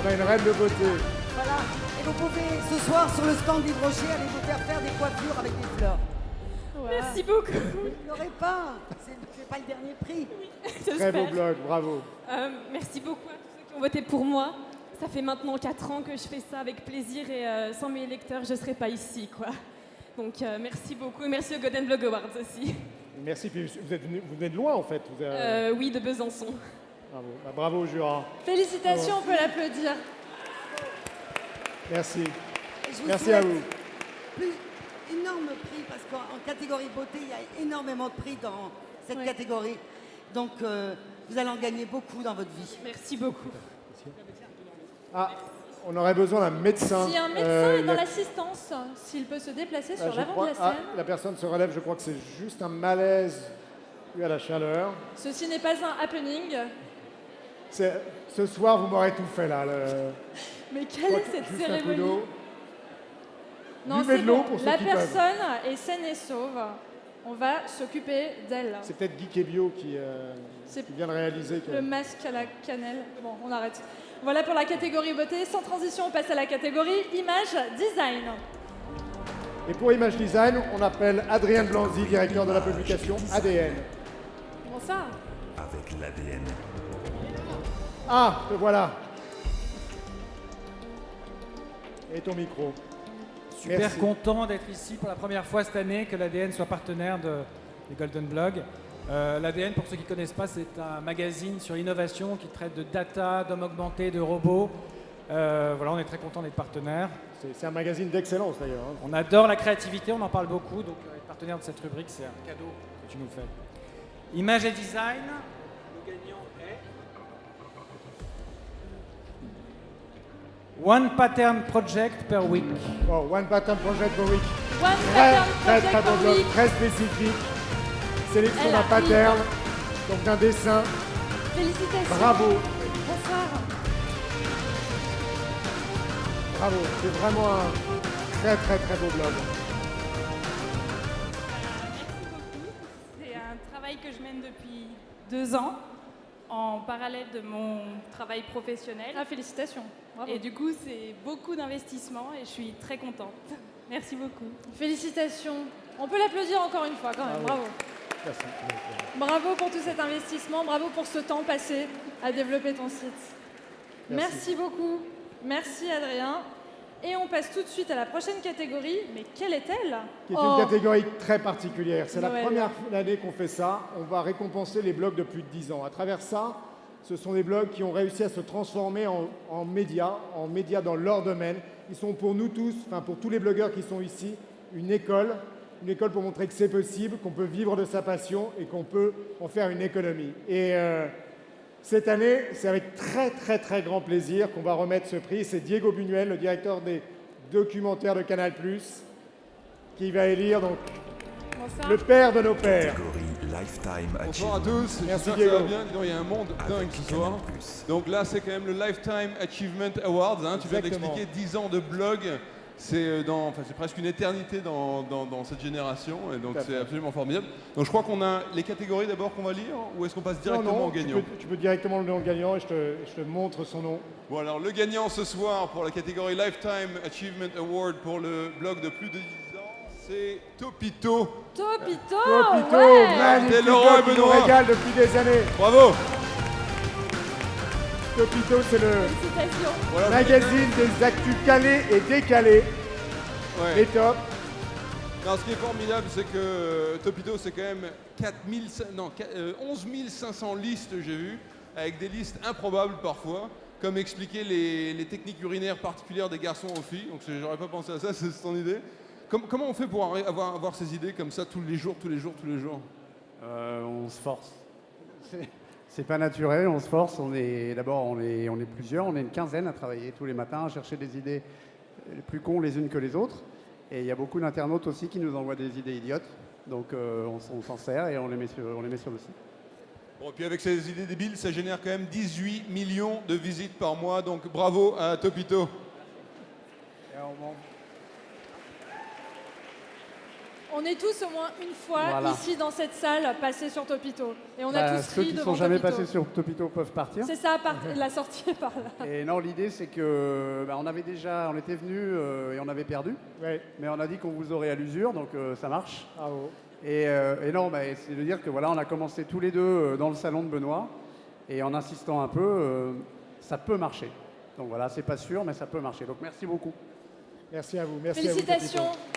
On a une reine de beauté. Voilà. Et vous pouvez ce soir sur le stand d'Yves Rocher aller vous faire faire des coiffures avec des fleurs. Merci beaucoup. Vous n'aurez pas. C'est pas le dernier prix. Très beau blog, bravo. Euh, merci beaucoup à tous ceux qui ont voté pour moi. Ça fait maintenant 4 ans que je fais ça avec plaisir et euh, sans mes lecteurs, je ne serais pas ici. quoi. Donc euh, merci beaucoup et merci au Golden Blog Awards aussi. Merci, puis vous, êtes venu- vous venez de loin en fait. Vous êtes- Euh, oui, de Besançon. Bravo, Bah, bravo Jura. Félicitations, on peut l'applaudir. Merci. Vous Merci à vous. Plus énorme prix parce qu'en en catégorie beauté, il y a énormément de prix dans cette catégorie. Donc euh, vous allez en gagner beaucoup dans votre vie. Merci beaucoup. Ah, on aurait besoin d'un médecin. Si un médecin Euh, est dans l'assistance, s'il peut se déplacer Ah, sur l'avant crois- de la ah, scène. la personne se relève, je crois que c'est juste un malaise dû à la chaleur. Ceci n'est pas un happening. Ce soir, vous m'aurez tout fait là. le- Mais quelle est cette cérémonie. Non, c'est de l'eau bon. pour La peuvent. personne est saine et sauve. On va s'occuper d'elle. C'est peut-être Guy Kebio qui, euh, qui vient de réaliser que. Le masque à la cannelle. Bon, on arrête. Voilà pour la catégorie beauté. Sans transition, on passe à la catégorie image design. Et pour Image Design, on appelle Adrien Blanzy, directeur de la publication ADN. Comment ça? Avec l'ADN. Ah, te voilà. Et ton micro. Super Merci. content d'être ici pour la première fois cette année, que l'ADN soit partenaire de, des Golden Blog. Euh, L'ADN, pour ceux qui ne connaissent pas, c'est un magazine sur l'innovation qui traite de data, d'hommes augmentés, de robots. Euh, voilà, on est très content d'être partenaire. C'est un magazine d'excellence d'ailleurs. hein. On adore la créativité, on en parle beaucoup, donc euh, être partenaire de cette rubrique, c'est un cadeau que tu nous fais. Image et design, le gagnant est One Pattern Project per week. Oh, One Pattern Project per week. One Très, Pattern très, Project très per week. très spécifique. Sélection d'un pattern, donc d'un dessin. Félicitations. Bravo. Bonsoir. Bravo, c'est vraiment un très très très beau blog. C'est un travail que je mène depuis deux ans, en parallèle de mon travail professionnel. Ah, félicitations. Bravo. Et du coup, c'est beaucoup d'investissement et je suis très contente. Merci beaucoup. Félicitations. On peut l'applaudir encore une fois quand même. Bravo. Bravo. Merci. Bravo pour tout cet investissement. Bravo pour ce temps passé à développer ton site. Merci, Merci. beaucoup. Merci Adrien. Et on passe tout de suite à la prochaine catégorie. Mais quelle est-elle? Qui est Oh, une catégorie très particulière. C'est la première année qu'on fait ça. On va récompenser les blogs de plus de 10 ans. À travers ça, ce sont des blogs qui ont réussi à se transformer en, en médias, en médias dans leur domaine. Ils sont pour nous tous, enfin pour tous les blogueurs qui sont ici, une école, une école pour montrer que c'est possible, qu'on peut vivre de sa passion et qu'on peut en faire une économie. Et euh, cette année, c'est avec très très très grand plaisir qu'on va remettre ce prix. C'est Diego Buñuel, le directeur des documentaires de Canal+, qui va élire donc le père de nos pères. Lifetime Bonsoir à tous, Merci j'espère que ça Diego. va bien. Il y a un monde dingue ce soir. Donc là, c'est quand même le Lifetime Achievement Awards. hein. Tu viens d'expliquer 10 ans de blog. C'est euh, dans- enfin, c'est presque une éternité dans, dans- dans cette génération. Et donc c'est absolument formidable. Donc je crois qu'on a les catégories d'abord qu'on va lire. Ou est-ce qu'on passe directement non, non, au gagnant Tu peux, tu peux directement le nom au gagnant et je te, je te montre son nom. Bon alors le gagnant ce soir pour la catégorie Lifetime Achievement Award pour le blog de plus de 10 ans, c'est Topito. Topito Topito, ouais. magnifique Laurent et qui nous Benoît. régale depuis des années. Bravo Topito, c'est le. Voilà, magazine des actus calés et décalés. Ouais. Les top. Non, ce qui est formidable, c'est que euh, Topito, c'est quand même 4000, non, qu- euh, 11 500 listes, j'ai vu, avec des listes improbables parfois, comme expliquer les, les techniques urinaires particulières des garçons aux filles. Donc, j'aurais pas pensé à ça, c'est ton idée. Com- comment on fait pour avoir, avoir ces idées comme ça tous les jours, tous les jours, tous les jours? Euh, on se force. C'est- pas naturel, on se force. On est d'abord on est, on est plusieurs, on est une quinzaine à travailler tous les matins, à chercher des idées les plus cons les unes que les autres. Et il y a beaucoup d'internautes aussi qui nous envoient des idées idiotes. Donc euh, on, s'en sert et on les met sur, on les met sur le site. Bon, et puis avec ces idées débiles, ça génère quand même 18 millions de visites par mois, donc bravo à Topito. On est tous au moins une fois Voilà. ici dans cette salle passés sur Topito. Et on a Bah, tous ceux ri qui ne sont jamais Topito. passés sur Topito peuvent partir. C'est ça, par- la sortie est par là. Et non, l'idée c'est que bah, on avait déjà, on était venu et on avait perdu. Mais on a dit qu'on vous aurait à l'usure, donc euh, ça marche. Et, euh, et non, bah, c'est de dire que voilà, on a commencé tous les deux euh, dans le salon de Benoît, et en insistant un peu, euh, ça peut marcher. Donc voilà, c'est pas sûr, mais ça peut marcher. Donc merci beaucoup. Merci à vous. Merci Félicitations. Vous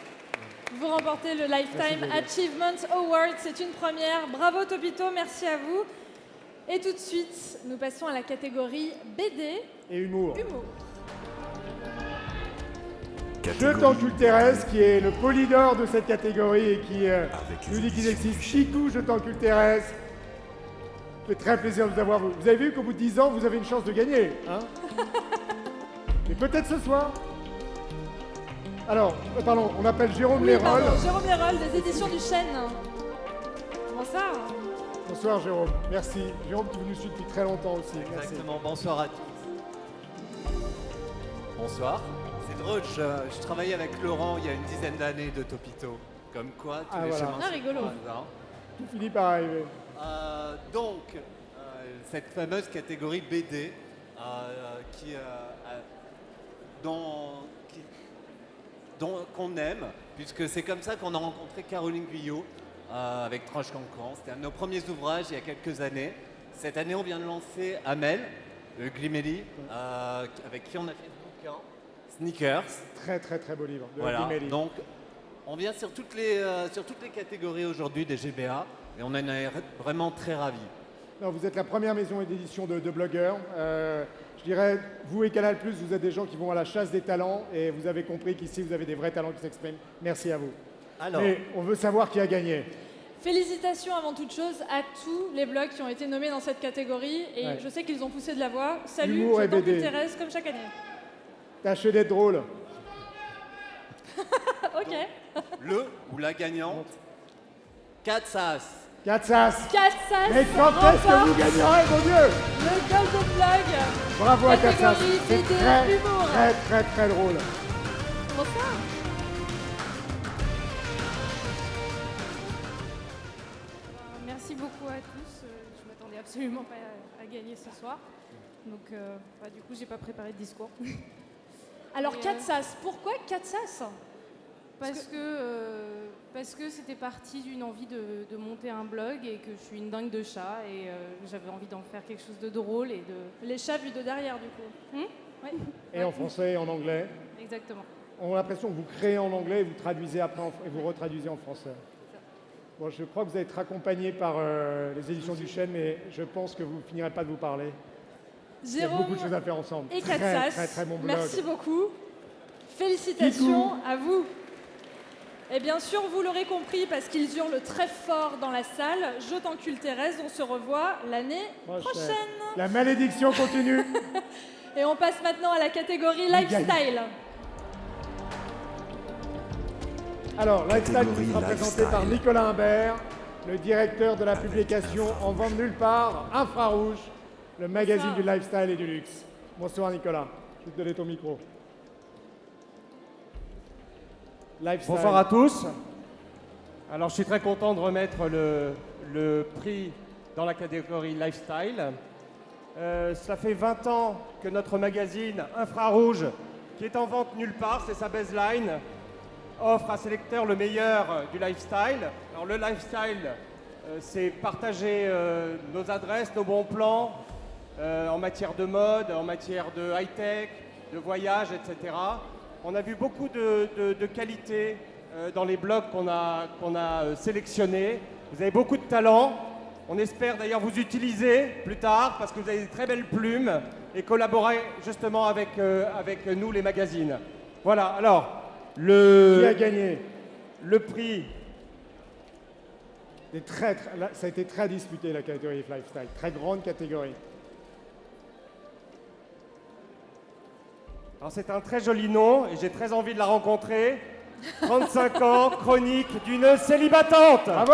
remportez le Lifetime Achievement Award. C'est une première. Bravo Topito, merci à vous. Et tout de suite, nous passons à la catégorie BD. Et humour. Humour. Je t'encule Thérèse, qui est le polydor de cette catégorie et qui euh, nous dit qu'il existe. Chicou, je t'encule Thérèse. Ça fait très plaisir de vous avoir. Vous avez vu qu'au bout de 10 ans, vous avez une chance de gagner. Hein? Mais peut-être ce soir. Alors, euh, pardon, on appelle Jérôme Oui, Lérol. pardon, Jérôme Lérol des éditions du Chêne. Bonsoir. Bonsoir Jérôme, merci. Jérôme, tu nous suis depuis très longtemps aussi. Merci. Exactement, bonsoir à tous. Bonsoir. C'est drôle, je, je travaillais avec Laurent il y a une dizaine d'années de Topito. Comme quoi, tous Ah, les voilà. chemins Ah, rigolo. hein. Tout finit par arriver. Euh, donc, euh, cette fameuse catégorie BD euh, qui, euh, a- dont, qui- dont- qu'on aime, puisque c'est comme ça qu'on a rencontré Caroline Guyot euh, avec Tranche Cancan. C'était un de nos premiers ouvrages il y a quelques années. Cette année, on vient de lancer Amel, le Glimelli, euh, avec qui on a fait ce bouquin, Sneakers. Très très très beau livre. de Voilà, donc on vient sur toutes les, euh, sur toutes les catégories aujourd'hui des GBA et on en est vraiment très ravis. Non, vous êtes la première maison d'édition de, de blogueurs. Je dirais, vous et Canal+, vous êtes des gens qui vont à la chasse des talents et vous avez compris qu'ici, vous avez des vrais talents qui s'expriment. Merci à vous. Alors. Mais on veut savoir qui a gagné. Félicitations avant toute chose à tous les blogs qui ont été nommés dans cette catégorie. Et Ouais. je sais qu'ils ont poussé de la voix. Salut, Humour je. Thérèse, comme chaque année. Tâchez d'être drôle. ok. Le ou la gagnante, Katsas. Katsas. Katsas Mais quand est-ce que vous gagnerez, mon Dieu? Le Golden Blog. Bravo à Katsas. Catégorie C'est très, très, très, très drôle. Bonsoir. Merci beaucoup à tous. Euh, Je m'attendais absolument pas à, gagner ce soir. Donc, euh, bah, du coup, j'ai pas préparé de discours. Alors, Et, euh, Katsas, pourquoi Katsas? Parce que euh, parce que c'était parti d'une envie de, de monter un blog et que je suis une dingue de chats et euh, j'avais envie d'en faire quelque chose de drôle et de. Les chats vus de derrière, du coup. Ouais. Et en français et en anglais. Exactement. On a l'impression que vous créez en anglais et vous traduisez après en- et vous retraduisez en français. Bon, je crois que vous allez être accompagné par euh, les éditions du Chêne, mais je pense que vous ne finirez pas de vous parler. Il y a Jérôme beaucoup de choses à faire ensemble. Et très, très, très bon blog. merci beaucoup. Félicitations à vous. Et bien sûr, vous l'aurez compris, parce qu'ils hurlent très fort dans la salle, Je t'encule Thérèse, on se revoit l'année prochaine. La malédiction continue. Et on passe maintenant à la catégorie lifestyle. Alors, Lifestyle qui sera présenté par. Nicolas Imbert, le directeur de la publication En vente nulle part, Infrarouge, le magazine du lifestyle et du luxe. Bonsoir Nicolas, je vais te donner ton micro. Bonsoir à tous. Alors, je suis très content de remettre le, prix dans la catégorie Lifestyle. Euh, cela fait 20 ans que notre magazine Infrarouge, qui est en vente nulle part, c'est sa baseline, offre à ses lecteurs le meilleur du lifestyle. Alors, le lifestyle, euh, c'est partager euh, nos adresses, nos bons plans euh, en matière de mode, en matière de high-tech, de voyage, etc. On a vu beaucoup de, de, de qualités euh, dans les blogs qu'on a, euh, sélectionnés. Vous avez beaucoup de talent. On espère d'ailleurs vous utiliser plus tard parce que vous avez des très belles plumes et collaborer justement avec, euh, avec nous, les magazines. Voilà, alors, le... Qui a gagné? Le prix. Des très, très- là, ça a été très disputé la catégorie lifestyle, très grande catégorie. Alors c'est un très joli nom et j'ai très envie de la rencontrer. 35 ans, chronique d'une célibatante. Bravo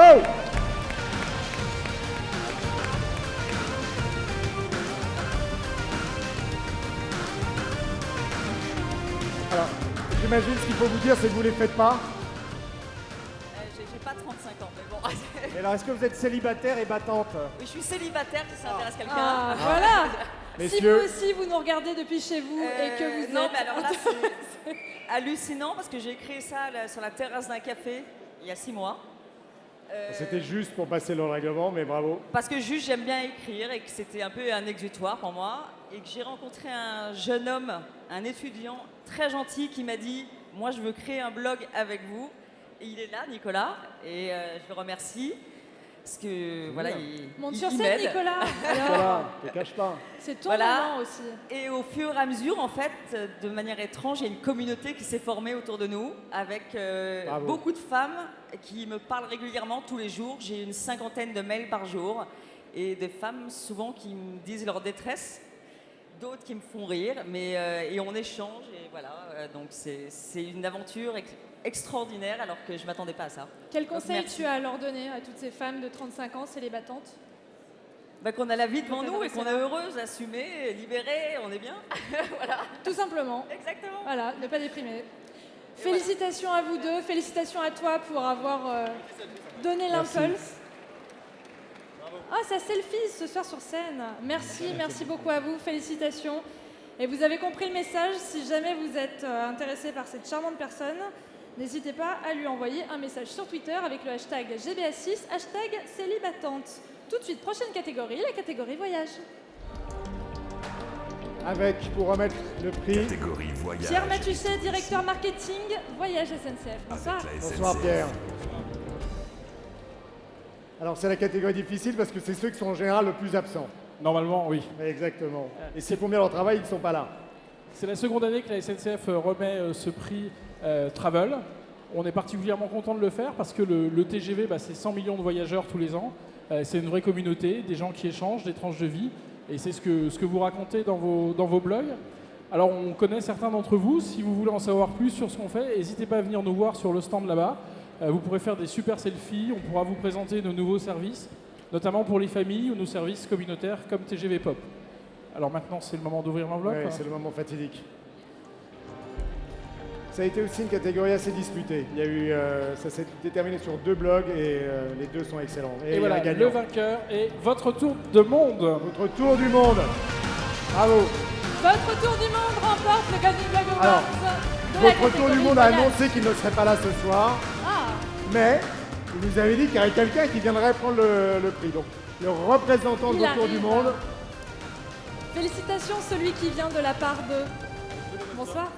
Alors, j'imagine ce qu'il faut vous dire, c'est que vous les faites pas. Euh, J'ai j'ai pas 35 ans, mais bon. Et alors, est-ce que vous êtes célibataire et battante? Oui, je suis célibataire si ça intéresse quelqu'un. Ah, voilà Si vous aussi, vous nous regardez depuis chez vous et que Euh, vous non, êtes... mais alors là, c'est hallucinant parce que j'ai créé ça là, sur la terrasse d'un café il y a six mois. Euh, C'était juste pour passer le règlement, mais bravo. Parce que juste j'aime bien écrire et que c'était un peu un exutoire pour moi et que j'ai rencontré un jeune homme, un étudiant très gentil qui m'a dit moi je veux créer un blog avec vous et il est là Nicolas et euh, je le remercie parce que voilà il Monte il- sur il scène, m'aide. Nicolas. Voilà, te cache pas. C'est ton Voilà. moment aussi. Et au fur et à mesure, en fait, euh, de manière étrange, il y a une communauté qui s'est formée autour de nous, avec euh, Bravo. beaucoup de femmes qui me parlent régulièrement tous les jours. J'ai une cinquantaine de mails par jour, et des femmes souvent qui me disent leur détresse, d'autres qui me font rire, mais euh, et on échange, et voilà. euh, donc c'est c'est une aventure ex- extraordinaire, alors que je m'attendais pas à ça. Quel conseil tu as à leur donner à toutes ces femmes de 35 ans célibatantes Bah, qu'on a la vie devant nous et qu'on est heureuse, assumée, libérée, on est bien. voilà. Tout simplement. Exactement. Voilà, ne pas déprimer. Félicitations à vous deux, félicitations à toi pour avoir euh, donné l'impulse. Ah, ça selfie ce soir sur scène. Merci, merci beaucoup à vous, félicitations. Et vous avez compris le message, si jamais vous êtes euh, intéressé par cette charmante personne, n'hésitez pas à lui envoyer un message sur Twitter avec le hashtag GBA6, hashtag célibatante. Tout de suite, prochaine catégorie, la catégorie voyage. Avec, pour remettre le prix. Catégorie voyage. Pierre Matuchet, directeur marketing, Voyage SNCF. Bonsoir. Bonsoir Pierre. Alors c'est la catégorie difficile parce que c'est ceux qui sont en général le plus absents. Normalement, oui. Exactement. Et s'ils font bien leur travail, ils ne sont pas là. C'est la seconde année que la SNCF euh, remet euh, ce prix euh, Travel. On est particulièrement content de le faire parce que le, le TGV, bah, c'est 100 millions de voyageurs tous les ans. Euh, c'est une vraie communauté, des gens qui échangent, des tranches de vie. Et c'est ce que, ce que vous racontez dans vos, dans vos blogs. Alors, on connaît certains d'entre vous. Si vous voulez en savoir plus sur ce qu'on fait, n'hésitez pas à venir nous voir sur le stand là-bas. Euh, vous pourrez faire des super selfies. On pourra vous présenter nos nouveaux services, notamment pour les familles ou nos services communautaires comme TGV Pop. Alors maintenant, c'est le moment d'ouvrir l'enveloppe. Ouais, c'est le moment fatidique. Ça a été aussi une catégorie assez disputée. Il y a eu, euh, ça s'est déterminé sur deux blogs et euh, les deux sont excellents. Et, voilà, le vainqueur est votre tour de monde. Votre tour du monde. Bravo. Votre tour du monde remporte le Golden Blog Alors, Awards de la Votre tour du monde a annoncé qu'il ne serait pas là ce soir, Ah, mais il nous avait dit qu'il y aurait quelqu'un qui viendrait prendre le, le prix. Donc, le représentant de Il votre tour du monde, félicitations celui qui vient de la part de... Bonsoir.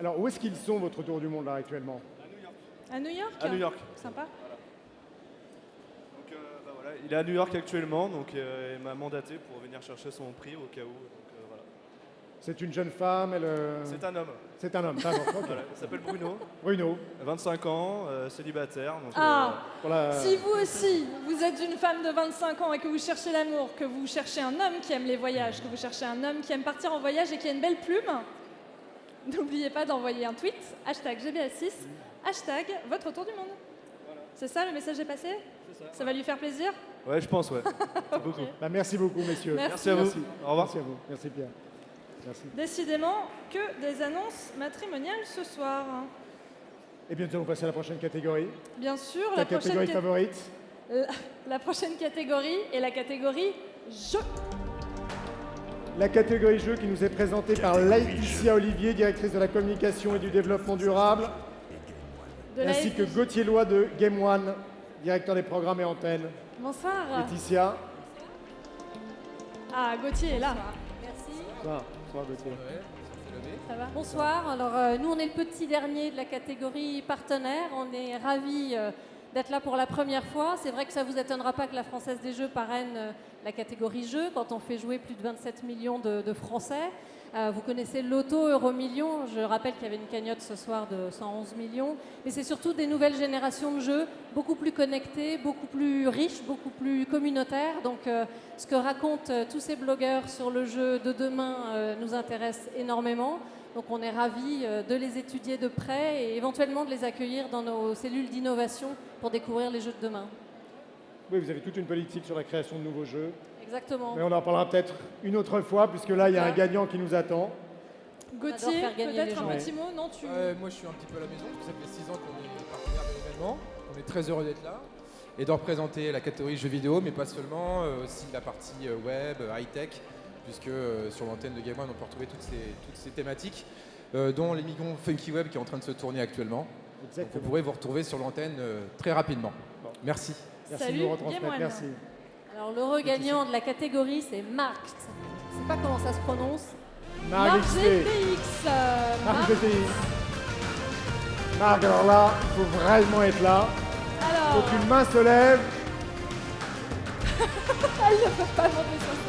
Alors, où est-ce qu'ils sont, votre tour du monde, là, actuellement À New York À New York. Sympa. Donc, euh, bah voilà, il est à New York actuellement, donc euh, il m'a mandaté pour venir chercher son prix au cas où. donc, euh, voilà. C'est une jeune femme elle, euh, C'est un homme. C'est un homme, pardon. ok. Voilà, il s'appelle Bruno. Bruno. 25 ans, euh, célibataire. donc, Ah, euh, pour la- si vous aussi, vous êtes une femme de 25 ans et que vous cherchez l'amour, que vous cherchez un homme qui aime les voyages, que vous cherchez un homme qui aime partir en voyage et qui a une belle plume, n'oubliez pas d'envoyer un tweet, hashtag GBA6, hashtag votre tour du monde. C'est ça, le message est passé? Ça. va lui faire plaisir? Ouais, je pense, ouais. Beaucoup. Bah, merci beaucoup, messieurs. Merci. à vous. Au revoir. Merci à vous. Merci, Pierre. Merci. Décidément que des annonces matrimoniales ce soir. Eh bien, nous allons passer à la prochaine catégorie. Bien sûr, Ta la prochaine, catégorie ca- favorite la, la prochaine catégorie est la catégorie jeu. La catégorie jeu qui nous est présentée par Laetitia Olivier, directrice de la communication et du développement durable, ainsi que. Gauthier Loy de Game One, directeur des programmes et antennes. Bonsoir. Laetitia. Ah, Gauthier est là. Merci. Bonsoir. Bonsoir, Gauthier. Ça va Bonsoir. Alors, euh, nous, on est le petit dernier de la catégorie partenaire. On est ravis euh, d'être là pour la première fois. C'est vrai que ça vous étonnera pas que la Française des Jeux parraine euh, la catégorie jeux quand on fait jouer plus de 27 millions de, Français. Euh, vous connaissez l'auto Euromillion. Je rappelle qu'il y avait une cagnotte ce soir de 111 millions. Mais c'est surtout des nouvelles générations de jeux, beaucoup plus connectés, beaucoup plus riches, beaucoup plus communautaires. Donc, euh, ce que racontent tous ces blogueurs sur le jeu de demain nous intéresse énormément. Donc, on est ravis euh, de les étudier de près et éventuellement de les accueillir dans nos cellules d'innovation pour découvrir les jeux de demain. Oui, vous avez toute une politique sur la création de nouveaux jeux. Exactement. Mais on en parlera peut-être une autre fois, puisque là, il y a un gagnant qui nous attend. Gauthier, peut-être un gens. petit mot? Non, tu. Moi je suis un petit peu à la maison, parce que ça fait 6 ans qu'on est partenaire de l'événement. On est très heureux d'être là et de représenter la catégorie jeux vidéo, mais pas seulement, euh, aussi la partie euh, web, high-tech, puisque euh, sur l'antenne de Game One on peut retrouver toutes ces, toutes ces thématiques, euh, dont l'émission Funky Web qui est en train de se tourner actuellement. Donc vous pourrez vous retrouver sur l'antenne euh, très rapidement. Merci. Merci Salut, de nous retransmettre. Game One. Merci. Alors l'heureux gagnant de la catégorie, c'est Marc. Je sais pas comment ça se prononce. Marc. GTX. Marc Marc- GTX. Marc, alors là, il faut vraiment être là. Alors. Faut qu'une main se lève. Elle ne peut pas monter sur scène.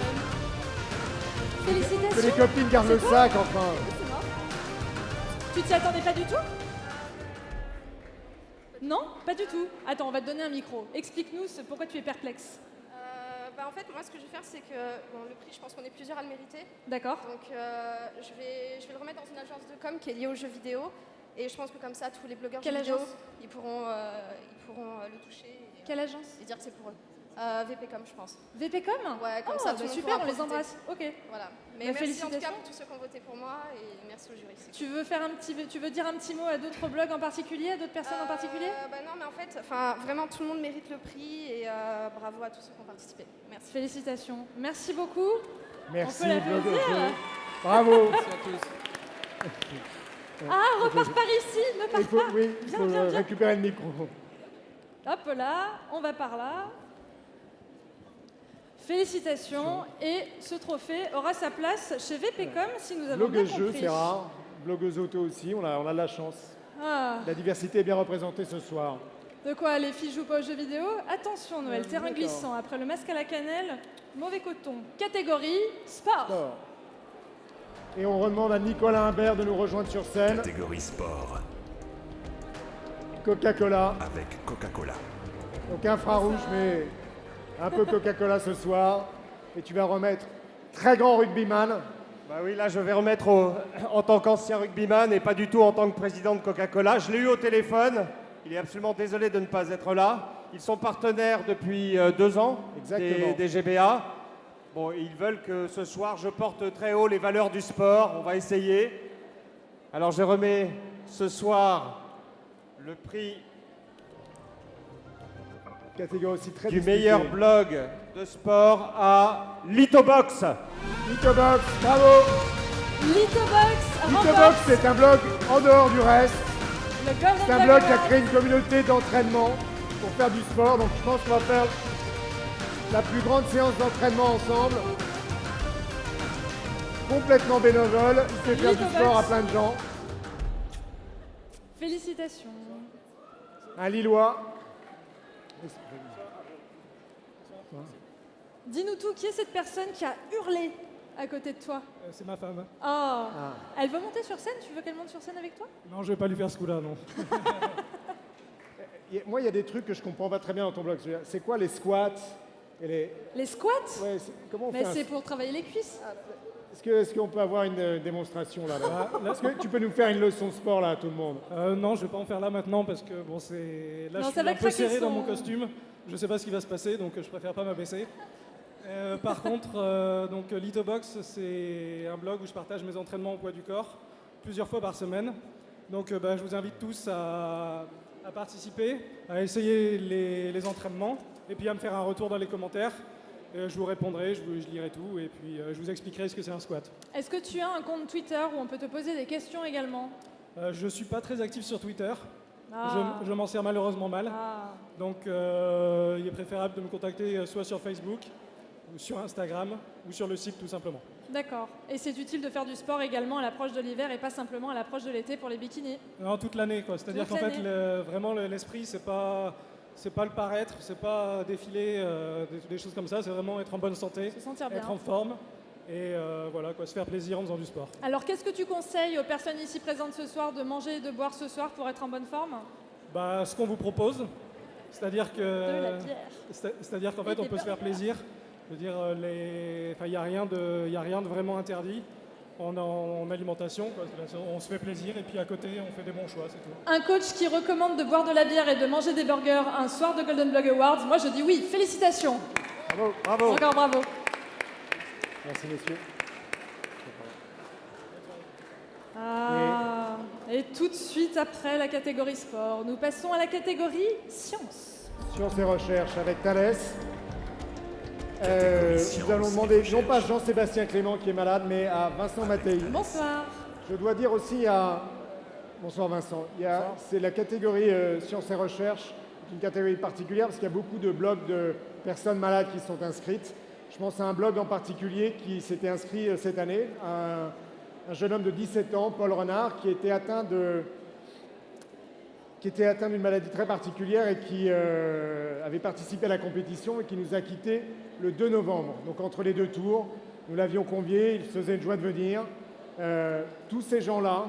Félicitations. Que les copines gardent le sac, enfin. Tu t'y attendais pas du tout Non, pas du tout. Attends, on va te donner un micro. Explique-nous pourquoi tu es perplexe. Euh, bah, en fait, moi, ce que je vais faire, c'est que bon, le prix, je pense qu'on est plusieurs à le mériter. D'accord. Donc, euh, je, vais, je vais le remettre dans une agence de com qui est liée aux jeux vidéo. Et je pense que comme ça, tous les blogueurs Quelle jeux vidéo, ils pourront, euh, ils pourront euh, le toucher. Et, Quelle agence Et dire que c'est pour eux. Euh, VPcom, je pense. VPcom Ouais, comme Oh, ça, bah super, on les embrasse. Ok. Voilà. Mais Bah, merci en tout cas félicitations. pour tous ceux qui ont voté pour moi et merci au jury. Tu veux faire un petit, tu veux dire un petit mot à d'autres blogs en particulier, à d'autres personnes en particulier? Euh, bah non, mais en fait, enfin, vraiment, tout le monde mérite le prix et euh, bravo à tous ceux qui ont participé. Merci. Félicitations. Merci beaucoup. Merci, On peut. Bravo. Merci à tous. Ah, repars par ici, ne pars faut, pas. oui, il Viens, faut viens, viens. récupérer le micro. Hop là, on va par là. Félicitations. Et ce trophée aura sa place chez VPcom si nous avons bien Blogueuse jeu, compris. c'est rare. Blogueuse auto aussi, on a, on a de la chance. Ah, La diversité est bien représentée ce soir. de quoi les filles jouent pas aux jeux vidéo Attention Noël, Euh, terrain glissant. Après le masque à la cannelle, mauvais coton. Catégorie sport. Sport. Et on demande à Nicolas Imbert de nous rejoindre sur scène. Catégorie sport Coca-Cola. avec Coca-Cola. Donc infrarouge, mais un peu Coca-Cola ce soir. Et tu vas remettre très grand rugbyman. Bah oui, là je vais remettre au- en tant qu'ancien rugbyman et pas du tout en tant que président de Coca-Cola. Je l'ai eu au téléphone. Il est absolument désolé de ne pas être là. Ils sont partenaires depuis euh, deux ans Exactement. Des, des GBA. Bon, ils veulent que ce soir je porte très haut les valeurs du sport. On va essayer. Alors je remets ce soir le prix Catégorie aussi très du disputée. meilleur blog de sport à Litobox. Litobox, bravo Litobox Litobox, c'est un blog en dehors du reste. C'est un Blog qui a créé une communauté d'entraînement pour faire du sport. Donc je pense qu'on va faire la plus grande séance d'entraînement ensemble. Complètement bénévole. Il fait faire du sport à plein de gens. Félicitations. Un Lillois. Dis-nous tout, qui est cette personne qui a hurlé à côté de toi Euh, C'est ma femme. Oh Elle veut monter sur scène? Tu veux qu'elle monte sur scène avec toi? Non, je vais pas lui faire ce coup-là, non. Et Moi, il y a des trucs que je comprends pas très bien dans ton blog. C'est quoi les squats et les... Les squats? Ouais, c'est- comment on Mais un- c'est pour travailler les cuisses. Est-ce que- est-ce qu'on peut avoir une euh, démonstration là, là Est-ce que tu peux nous faire une leçon de sport là à tout le monde Euh, non, je vais pas en faire là maintenant parce que bon, c'est là Non, je suis un peu serré dans mon costume. Je sais pas ce qui va se passer, donc euh, je préfère pas m'abaisser. Euh, par contre, euh, donc Litobox, c'est un blog où je partage mes entraînements au poids du corps plusieurs fois par semaine. Donc, euh, bah, je vous invite tous à, à participer, à essayer les, les entraînements et puis à me faire un retour dans les commentaires. Euh, je vous répondrai, je, vous- je lirai tout et puis euh, je vous expliquerai ce que c'est un squat. Est-ce que tu as un compte Twitter où on peut te poser des questions également? Euh, je suis pas très actif sur Twitter. Ah. Je, je m'en sers malheureusement mal. Ah. Donc il est préférable de me contacter soit sur Facebook, ou sur Instagram, ou sur le site tout simplement. D'accord. Et c'est utile de faire du sport également à l'approche de l'hiver et pas simplement à l'approche de l'été pour les bikinis? Non, toute l'année quoi. C'est-à-dire qu'en fait le- vraiment le- l'esprit c'est pas c'est pas le paraître, c'est pas défiler euh, des, des choses comme ça, c'est vraiment être en bonne santé, sentir bien. être en forme et euh, voilà quoi, se faire plaisir en faisant du sport. Alors qu'est-ce que tu conseilles aux personnes ici présentes ce soir de manger et de boire ce soir pour être en bonne forme? Bah, ce qu'on vous propose, c'est-à-dire que, c'est-à-dire qu'en fait, on peut se faire plaisir. Je veux dire, euh, il n'y a rien de, y a rien de vraiment interdit en, en alimentation. quoi. On se fait plaisir et puis à côté, on fait des bons choix, c'est tout. Un coach qui recommande de boire de la bière et de manger des burgers un soir de Golden Blog Awards, moi je dis oui, félicitations. Bravo, bravo. Encore bravo. Merci messieurs. Ah, et tout de suite après la catégorie sport, nous passons à la catégorie sciences. Sciences et recherches avec Thalès. Euh, nous allons demander, non pas Jean-Sébastien Clément qui est malade, mais à Vincent Mattei. Bonsoir. Je dois dire aussi à... Bonsoir Vincent. C'est la catégorie euh, sciences et recherches, une catégorie particulière parce qu'il y a beaucoup de blogs de personnes malades qui sont inscrites. Je pense à un blog en particulier qui s'était inscrit euh, cette année, un, un jeune homme de 17 ans, Paul Renard, qui était atteint de qui était atteint d'une maladie très particulière et qui euh, avait participé à la compétition et qui nous a quittés le 2 novembre. Donc entre les deux tours, nous l'avions convié, il se faisait une joie de venir. Euh, tous ces gens-là,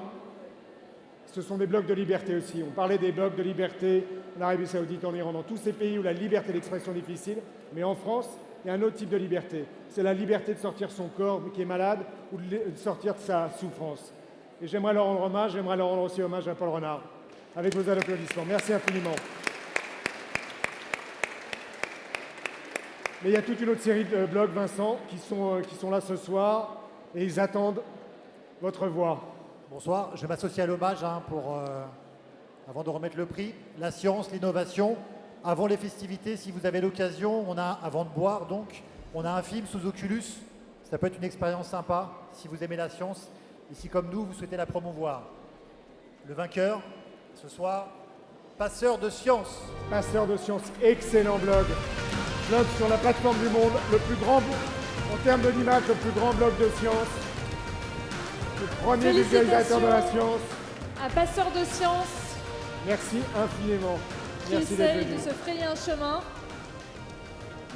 ce sont des blocs de liberté aussi. On parlait des blocs de liberté en Arabie Saoudite, en Iran, dans tous ces pays où la liberté d'expression est difficile. Mais en France, il y a un autre type de liberté. C'est la liberté de sortir son corps qui est malade ou de sortir de sa souffrance. Et j'aimerais leur rendre hommage, j'aimerais leur rendre aussi hommage à Paul Renard, avec vos applaudissements. Merci infiniment. Mais il y a toute une autre série de blogs, Vincent, qui sont, euh, qui sont là ce soir et ils attendent votre voix. Bonsoir, je m'associe à l'hommage hein, pour, euh, avant de remettre le prix, la science, l'innovation. Avant les festivités, si vous avez l'occasion, on a, avant de boire donc, on a un film sous Oculus. Ça peut être une expérience sympa si vous aimez la science et si comme nous, vous souhaitez la promouvoir. Le vainqueur, ce soir, Passeur de science. Passeur de science, excellent blog. Blog sur la plateforme du monde, le plus grand, en termes de l'image, le plus grand blog de science. Le premier vulgarisateur de la science. Un passeur de science Merci infiniment. qui Merci essaye de se frayer un chemin.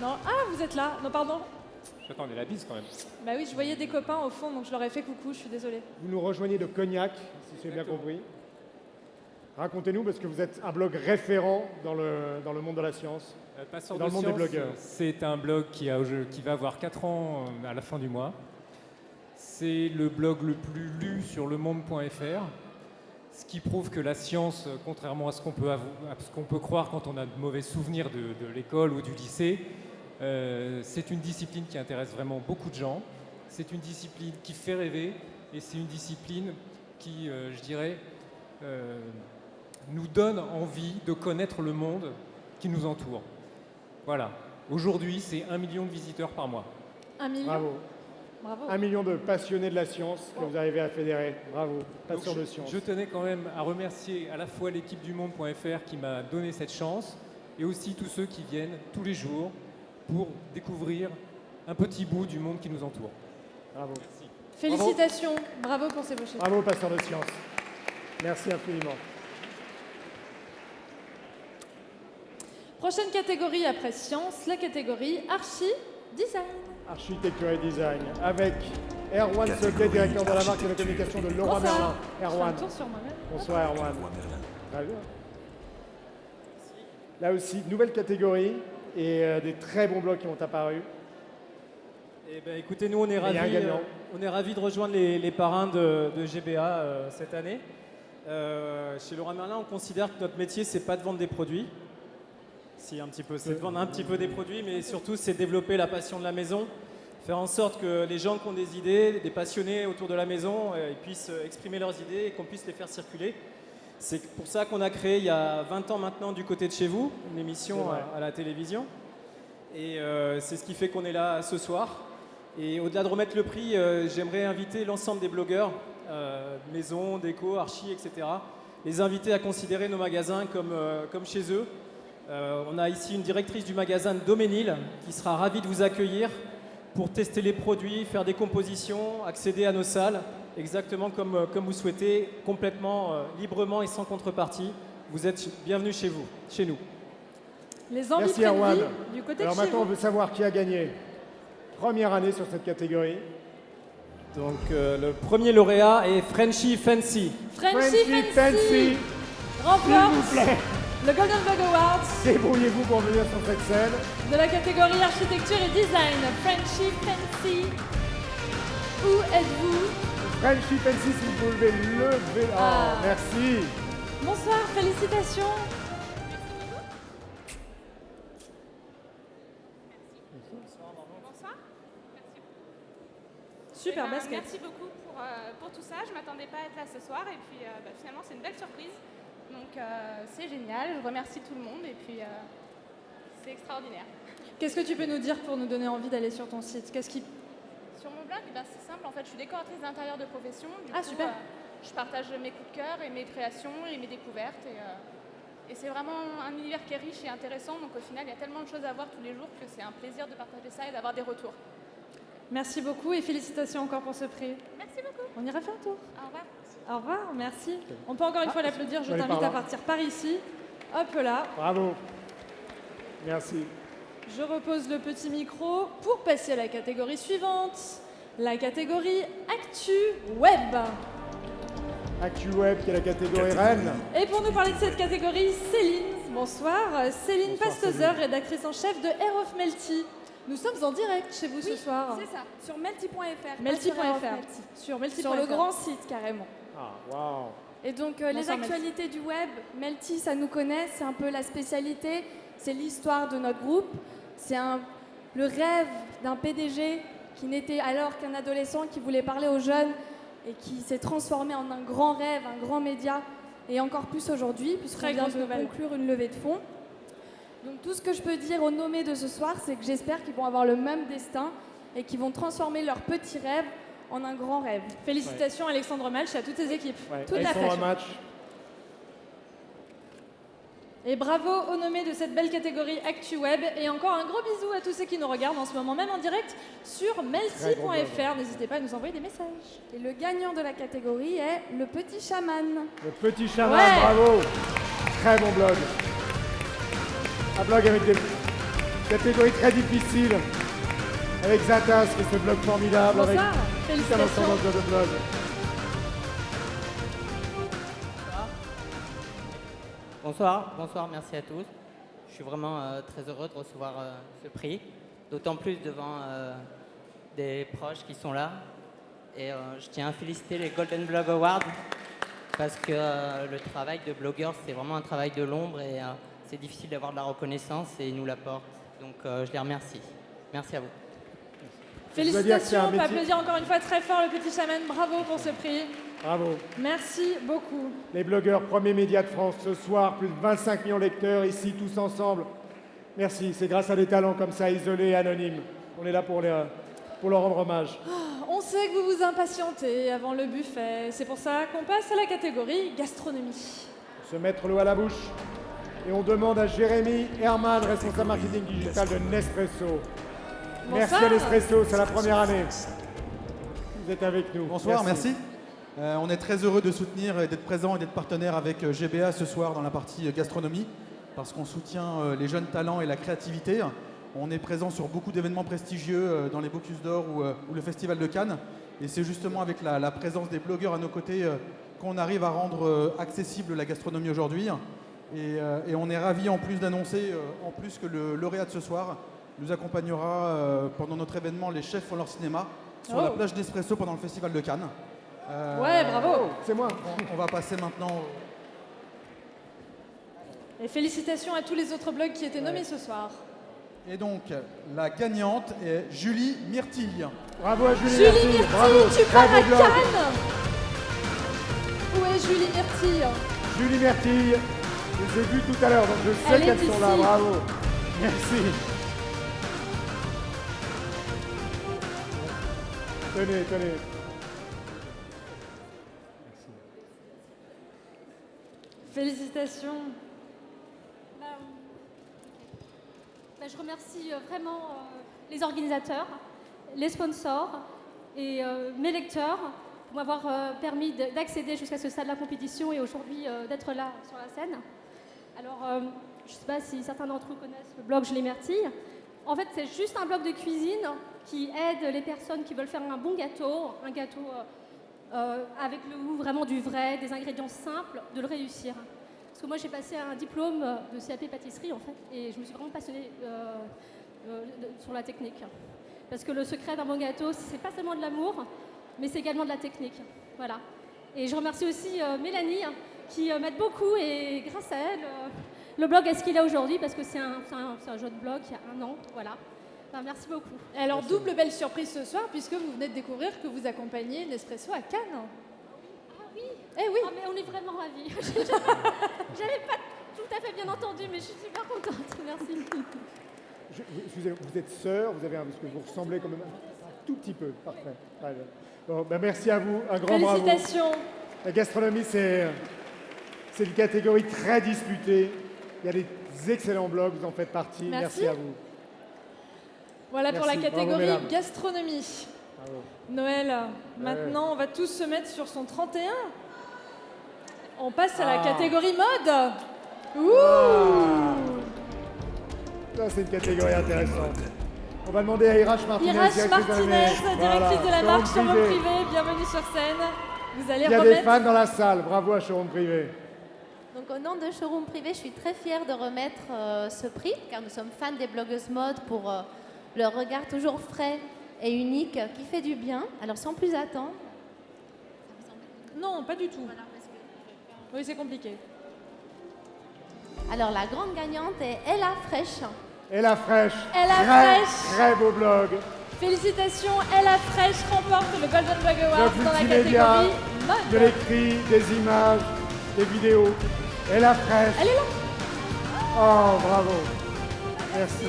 Non, ah, vous êtes là. Non, pardon. J'attendais la bise quand même. Bah oui, je voyais des copains au fond, donc je leur ai fait coucou, je suis désolée. Vous nous rejoignez de Cognac, si j'ai bien compris. Racontez-nous, parce que vous êtes un blog référent dans le, dans le monde de la science, Euh, dans de le monde Science, des blogueurs. C'est un blog qui, a, qui va avoir 4 ans euh, à la fin du mois. C'est le blog le plus lu sur lemonde.fr, ce qui prouve que la science, euh, contrairement à ce qu'on peut, peut croire quand on a de mauvais souvenirs de, de l'école ou du lycée, euh, c'est une discipline qui intéresse vraiment beaucoup de gens. C'est une discipline qui fait rêver et c'est une discipline qui, euh, je dirais, euh, nous donne envie de connaître le monde qui nous entoure. Voilà. Aujourd'hui, c'est un million de visiteurs par mois. Un million Bravo. Bravo. Un million de passionnés de la science que vous arrivez à fédérer. Bravo. Passeur Donc, de je- science. Je tenais quand même à remercier à la fois l'équipe du monde.fr qui m'a donné cette chance et aussi tous ceux qui viennent tous les jours pour découvrir un petit bout du monde qui nous entoure. Bravo. Félicitations, bravo, pour ces beaux chiffres. Bravo, passeur de science. Merci infiniment. Prochaine catégorie après science, la catégorie archi design. Architecture et design, avec Erwan Soquet, directeur de la marque et de la communication de Leroy Bonsoir. Merlin. Je fais Erwan. un tour sur moi-même. Bonsoir Erwan. Très bien. Là aussi, nouvelle catégorie et euh, des très bons blogs qui ont apparu. Eh ben, écoutez, nous, on est ravis, euh, on est ravis de rejoindre les, les parrains de, de GBA euh, cette année. Euh, chez Laurent Merlin, on considère que notre métier, c'est pas de vendre des produits. Si, un petit peu, c'est de vendre un petit peu des produits, mais surtout, c'est développer la passion de la maison, faire en sorte que les gens qui ont des idées, des passionnés autour de la maison, euh, ils puissent euh, exprimer leurs idées et qu'on puisse les faire circuler. C'est pour ça qu'on a créé, il y a 20 ans maintenant, Du côté de chez vous, une émission à- à la télévision. Et euh, c'est ce qui fait qu'on est là ce soir. Et au-delà de remettre le prix, euh, j'aimerais inviter l'ensemble des blogueurs, euh, maison, déco, archi, etc., les inviter à considérer nos magasins comme, comme chez eux. Euh, on a ici une directrice du magasin Doménil qui sera ravie de vous accueillir pour tester les produits, faire des compositions, accéder à nos salles, exactement comme, euh, comme vous souhaitez, complètement euh, librement et sans contrepartie. Vous êtes bienvenus chez vous, chez nous. Les envies Merci de Erwan. vie, du côté Alors de chez maintenant, on veut savoir qui a gagné. Première année sur cette catégorie. Donc euh, le premier lauréat est Frenchy Fancy. Frenchy Frenchy Fancy, Fancy. remporte S'il vous plaît. Le Golden Bug Awards Débrouillez-vous pour venir sur cette scène. de la catégorie architecture et design. Frenchy Fancy, où êtes-vous? Frenchy Fancy, si vous pouvez lever. Oh, Ah. merci. Bonsoir, félicitations. Super Eh ben, basket. Merci beaucoup pour, euh, pour tout ça. Je m'attendais pas à être là ce soir et puis euh, bah, finalement c'est une belle surprise. Donc euh, c'est génial. Je remercie tout le monde et puis euh, c'est extraordinaire. Qu'est-ce que tu peux nous dire pour nous donner envie d'aller sur ton site? Qu'est-ce qui... Sur mon blog, bah, c'est simple. En fait, je suis décoratrice d'intérieur de profession. Du Ah, coup, super. euh, je partage mes coups de cœur et mes créations et mes découvertes. Et, et c'est vraiment un univers qui est riche et intéressant. Donc au final, il y a tellement de choses à voir tous les jours que c'est un plaisir de partager ça et d'avoir des retours. Merci beaucoup et félicitations encore pour ce prix. Merci beaucoup. On ira faire un tour. Au revoir. Au revoir, merci. On peut encore une Ah, fois l'applaudir. Je t'invite à partir par ici. Hop là. Bravo. Merci. Je repose le petit micro pour passer à la catégorie suivante. La catégorie Actu Web. ActuWeb qui est la catégorie reine. Et pour nous parler de cette catégorie, Céline. Bonsoir. Céline Pastezer, rédactrice en chef de Air of Melty. Nous sommes en direct chez vous ce soir. C'est ça, sur melty.fr. Melty.fr. sur Melty. Sur Melty.fr. Sur le grand site carrément. Ah. Et donc euh, les actualités du web, Melty, ça nous connaît, c'est un peu la spécialité, c'est l'histoire de notre groupe, c'est le rêve d'un PDG qui n'était alors qu'un adolescent qui voulait parler aux jeunes et qui s'est transformé en un grand rêve, un grand média, et encore plus aujourd'hui, puisqu'on vient de nouvelle. conclure une levée de fonds. Donc tout ce que je peux dire aux nommés de ce soir, c'est que j'espère qu'ils vont avoir le même destin et qu'ils vont transformer leur petit rêve en un grand rêve. Félicitations Alexandre Malch et à toutes tes équipes. Ouais, Tout à fait. Match. Et bravo aux nommés de cette belle catégorie ActuWeb. Et encore un gros bisou à tous ceux qui nous regardent en ce moment, même en direct sur melty.fr. N'hésitez pas à nous envoyer des messages. Et le gagnant de la catégorie est le petit chaman. Le petit chaman, Ouais. bravo. Très bon blog. Un blog avec des catégories très difficiles. Avec Zatas, qui est ce blog formidable. Bonsoir. Avec Félicitations. Bonsoir, bonsoir, merci à tous. Je suis vraiment euh, très heureux de recevoir euh, ce prix, d'autant plus devant euh, des proches qui sont là. Et je tiens à féliciter les Golden Blog Awards parce que le travail de blogueur, c'est vraiment un travail de l'ombre et c'est difficile d'avoir de la reconnaissance et ils nous l'apportent. Donc je les remercie. Merci à vous. Je dois dire que c'est un Félicitations, on applaudir encore une fois très fort le petit chaman. Bravo pour ce prix. Bravo. Merci beaucoup. Les blogueurs, premier média de France ce soir, plus de 25 millions de lecteurs ici, tous ensemble. Merci, c'est grâce à des talents comme ça, isolés et anonymes. On est là pour, les- pour leur rendre hommage. Ah, On sait que vous vous impatientez avant le buffet. C'est pour ça qu'on passe à la catégorie gastronomie. Se mettre l'eau à la bouche. Et on demande à Jérémy Herman, responsable marketing digital de Nespresso. Merci à Nespresso, c'est la première année. Vous êtes avec nous. Bonsoir, merci. Euh, on est très heureux de soutenir et d'être présent et d'être partenaire avec euh, GBA ce soir dans la partie euh, gastronomie, parce qu'on soutient les jeunes talents et la créativité. On est présent sur beaucoup d'événements prestigieux dans les Bocuse d'Or ou, ou le Festival de Cannes. Et c'est justement avec la, la présence des blogueurs à nos côtés qu'on arrive à rendre accessible la gastronomie aujourd'hui. Et, et on est ravis en plus d'annoncer en plus que le lauréat de ce soir nous accompagnera euh, pendant notre événement Les Chefs font leur cinéma sur la Oh. plage d'Espresso pendant le Festival de Cannes. Euh, Ouais, bravo. C'est moi. On, on va passer maintenant. Et félicitations à tous les autres blogs qui étaient nommés ce soir. Et donc, la gagnante est Julie Myrtille. Bravo à Julie, Julie Myrtille, Myrtille, bravo, tu très pars beau à blog. Cannes Où est Julie Myrtille Julie Myrtille, je les ai vus tout à l'heure, donc je sais qu'elles sont là, bravo. Merci. Tenez, tenez. Félicitations. Bah, bah, je remercie euh, vraiment euh, les organisateurs, les sponsors et euh, mes lecteurs pour m'avoir euh, permis de- d'accéder jusqu'à ce stade de la compétition et aujourd'hui euh, d'être là sur la scène. Alors, euh, je ne sais pas si certains d'entre vous connaissent le blog Je les Myrtille. En fait, c'est juste un blog de cuisine qui aide les personnes qui veulent faire un bon gâteau, un gâteau euh, euh, avec le goût vraiment du vrai, des ingrédients simples, de le réussir. Parce que moi, j'ai passé un diplôme de CAP pâtisserie, en fait, et je me suis vraiment passionnée euh, sur la technique. Parce que le secret d'un bon gâteau, c'est pas seulement de l'amour, mais c'est également de la technique. Voilà. Et je remercie aussi Mélanie, qui m'aide beaucoup, et grâce à elle, le blog est ce qu'il est aujourd'hui, parce que c'est un, un- un jeune blog, il y a un an, voilà. Enfin, merci beaucoup. Et alors, double belle surprise ce soir, puisque vous venez de découvrir que vous accompagnez Nespresso à Cannes. Ah oui Eh oui Oh, mais on est vraiment ravis. J'avais pas tout à fait bien entendu, mais je suis super contente. Merci. Je- vous, êtes sœur, vous avez un, parce que vous ressemblez quand même un, un tout petit peu. Parfait. Bon, ben merci à vous, un grand bravo. Félicitations. La gastronomie, c'est, c'est une catégorie très disputée. Il y a des excellents blogs, vous en faites partie. Merci. à vous. Voilà pour la. Bravo, catégorie gastronomie. Bravo. Noël, maintenant, on va tous se mettre sur son 31. On passe à la Ah. catégorie mode. Ouh Ça, c'est une catégorie intéressante. On va demander à Irache Martinez, Irache directrice de la Martinez, directrice de la marque showroom privé. Privé, bienvenue sur scène. Vous allez Il y a des remettre... fans dans la salle. Bravo à Showroom Privé. Donc au nom de Showroom Privé, je suis très fière de remettre euh, ce prix car nous sommes fans des blogueuses mode pour euh, leur regard toujours frais et unique qui fait du bien. Alors sans plus attendre, Non, pas du tout. Oui, c'est compliqué. alors la grande gagnante est Ella Fresh. Et la fraîche. Ella très, Fresh. Très beau blog. Félicitations, Ella Fresh remporte le Golden Blog Award dans la catégorie de mode. l'écrit, des images, des vidéos. Et la fraîche. Elle est là. Oh, bravo. Merci.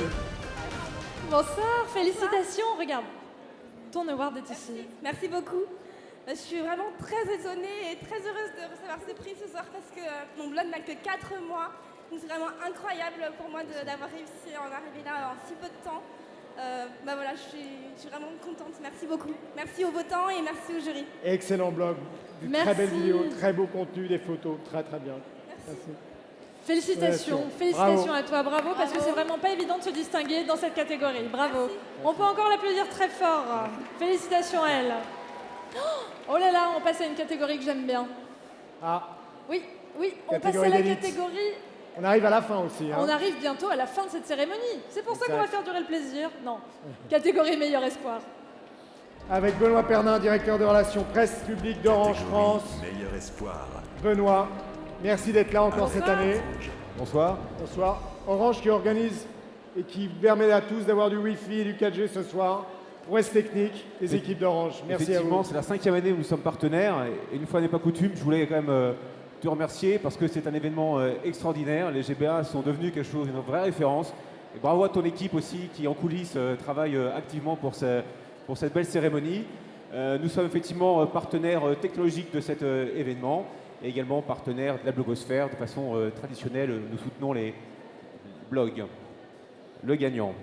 Bonsoir, félicitations. Regarde, ton award est ici. Merci beaucoup. Euh, Je suis vraiment très étonnée et très heureuse de recevoir ce prix ce soir parce que euh, mon blog n'a que 4 mois. Donc c'est vraiment incroyable pour moi d'avoir réussi à en arriver là en si peu de temps. Euh, bah voilà, je suis, je suis vraiment contente. Merci beaucoup. Merci aux votants et merci au jury. Excellent blog. Merci. très belles vidéos, très beau contenu, des photos. Très, très bien. Merci. Félicitations. félicitations Bravo. à toi, bravo, parce que c'est vraiment pas évident de se distinguer dans cette catégorie. Bravo. On peut encore l'applaudir très fort. Félicitations à elle. Oh là là, on passe à une catégorie que j'aime bien. Ah, Oui, oui, on passe à la catégorie. on arrive à la fin aussi. hein. On arrive bientôt à la fin de cette cérémonie. C'est pour ça qu'on va faire durer le plaisir. Non. Catégorie meilleur espoir. Avec Benoît Pernin, directeur de relations presse publique d'Orange France. Meilleur espoir. Benoît, merci d'être là encore cette année. Bonsoir. Bonsoir. Orange qui organise et qui permet à tous d'avoir du Wi-Fi et du 4G ce soir. Prouesse technique des équipes d'Orange. Merci à Effectivement, vous. c'est la cinquième année où nous sommes partenaires. Et une fois n'est pas coutume, je voulais quand même euh, te remercier parce que c'est un événement euh, extraordinaire. Les GBA sont devenus quelque chose, une vraie référence. Et bravo à ton équipe aussi qui, en coulisses, euh, travaille activement pour, ce- pour cette belle cérémonie. Nous sommes effectivement partenaires technologiques de cet événement et également partenaires de la blogosphère. De façon euh, traditionnelle, nous soutenons les blogs. Le gagnant.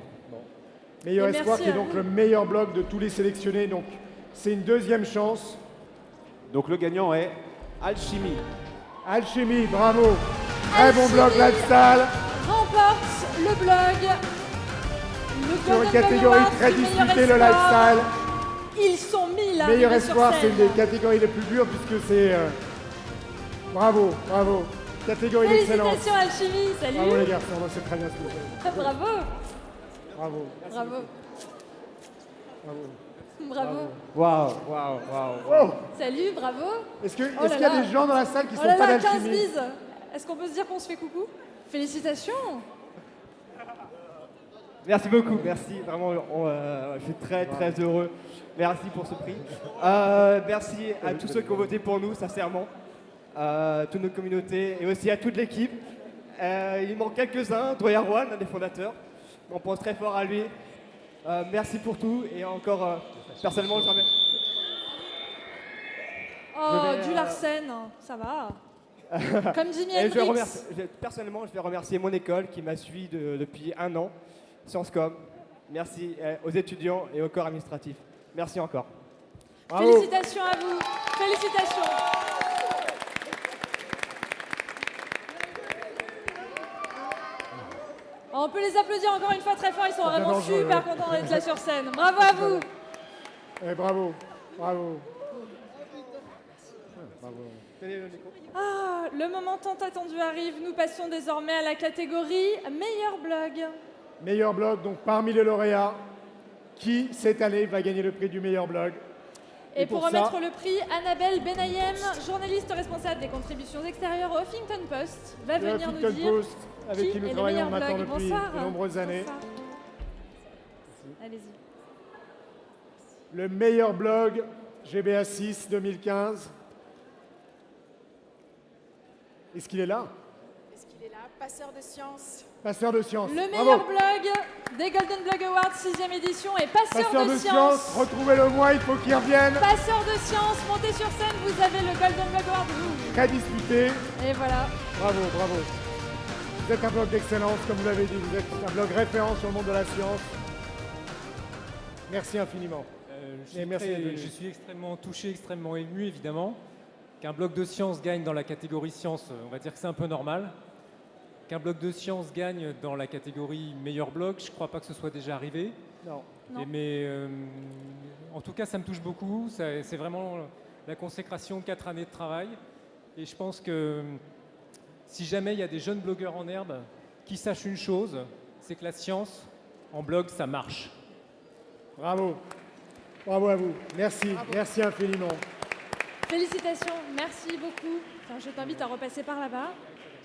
Meilleur Et Espoir qui est donc vous. le meilleur blog de tous les sélectionnés. Donc c'est une deuxième chance. Donc le gagnant est Alchimie. Alchimie, bravo. Très bon blog lifestyle. Remporte le blog. Le Sur une catégorie très disputée, le lifestyle. Ils sont mille Meilleur espoir, c'est une des catégories les plus dures puisque c'est. euh, Bravo, bravo. Catégorie d'excellence. Félicitations Alchimie, salut. Bravo les garçons, c'est très bien ce que vous faites. Bravo. Bravo. Bravo. Bravo. Bravo. Waouh, waouh, waouh. Oh Salut, bravo. Est-ce Oh qu'il y a là. des gens dans la salle qui oh sont là pas là, 15 d'alchimie bises. Est-ce qu'on peut se dire qu'on se fait coucou? Félicitations. Merci beaucoup, merci. Vraiment, on, euh, je suis très très heureux. Merci pour ce prix. Euh, merci à tous ceux qui ont voté pour nous, sincèrement. Euh, toutes nos communautés et aussi à toute l'équipe. Euh, il manque quelques-uns, Doyen Rouen, un des fondateurs. On pense très fort à lui. Euh, merci pour tout et encore, euh, personnellement, je remercie. Oh, du Larsen, ça va. Comme Jimi Et je je- personnellement, je vais remercier mon école qui m'a suivi de- depuis un an, Sciences Com. Merci aux étudiants et au corps administratif. Merci encore. Félicitations à vous. Félicitations. On peut les applaudir encore une fois très fort, ils sont vraiment super contents d'être là sur scène. Bravo à vous. Eh, bravo, bravo. Ah, le moment tant attendu arrive. Nous passons désormais à la catégorie meilleur blog. Meilleur blog, donc parmi les lauréats, qui cette année va gagner le prix du meilleur blog? Et, pour, remettre le prix, Annabelle Benayem, journaliste responsable des contributions extérieures au Huffington Post, va le venir nous dire Post, avec qui, nous travaillons maintenant depuis Bonsoir. de nombreuses années. Allez-y. Le meilleur blog GBA 6 2015. Est-ce qu'il est là? Est-ce qu'il est là? Passeur de science. Passeur de science. Le Bravo. meilleur blog des Golden Blog Awards 6ème édition est Passeur, Passeur de, science, retrouvez-le moi, il faut qu'il revienne. Passeur de science, montez sur scène, vous avez le Golden Blog Award. Très disputé. Et voilà. Bravo, bravo. Vous êtes un blog d'excellence, comme vous l'avez dit, vous êtes un blog référent sur le monde de la science. Merci infiniment. Euh, je, Et suis merci très- je suis extrêmement touché, extrêmement ému, évidemment. Qu'un bloc de science gagne dans la catégorie science, on va dire que c'est un peu normal. Qu'un bloc de science gagne dans la catégorie meilleur blog, je ne crois pas que ce soit déjà arrivé. Non. Et mais euh, en tout cas, ça me touche beaucoup. C'est vraiment la consécration de quatre années de travail. Et je pense que si jamais il y a des jeunes blogueurs en herbe qui sachent une chose, c'est que la science, en blog, ça marche. Bravo. Bravo à vous. Merci, merci infiniment. Félicitations, merci beaucoup. Enfin, je t'invite à repasser par là-bas.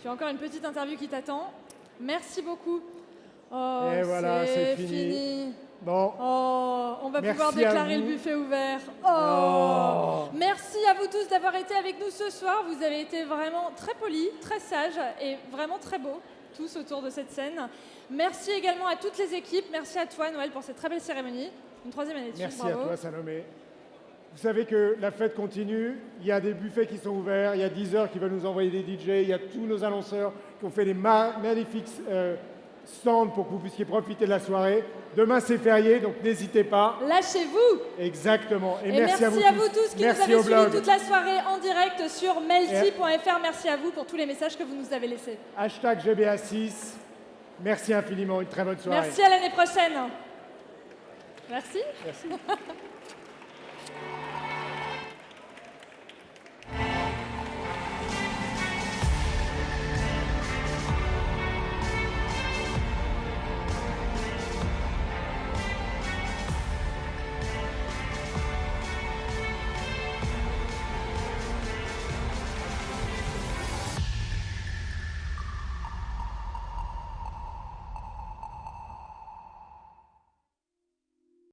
Tu as encore une petite interview qui t'attend. Merci beaucoup. Oh, Et voilà, c'est fini. Bon. Oh, on va Merci pouvoir déclarer le buffet ouvert. Oh. Oh. Merci à vous tous d'avoir été avec nous ce soir. Vous avez été vraiment très polis, très sages et vraiment très beaux, tous autour de cette scène. Merci également à toutes les équipes. Merci à toi, Noël, pour cette très belle cérémonie. Une troisième année de Merci à toi, Salomé. Vous savez que la fête continue, il y a des buffets qui sont ouverts, il y a Deezer qui va nous envoyer des DJ, il y a tous nos annonceurs qui ont fait des ma- magnifiques euh, stands pour que vous puissiez profiter de la soirée. Demain c'est férié, donc n'hésitez pas. Lâchez-vous Exactement. Et, Et, merci, à vous, tous qui merci nous avez suivis toute la soirée en direct sur melty.fr. Merci à vous pour tous les messages que vous nous avez laissés. Hashtag GBA6. Merci infiniment, une très bonne soirée. Merci à l'année prochaine. Merci. Merci.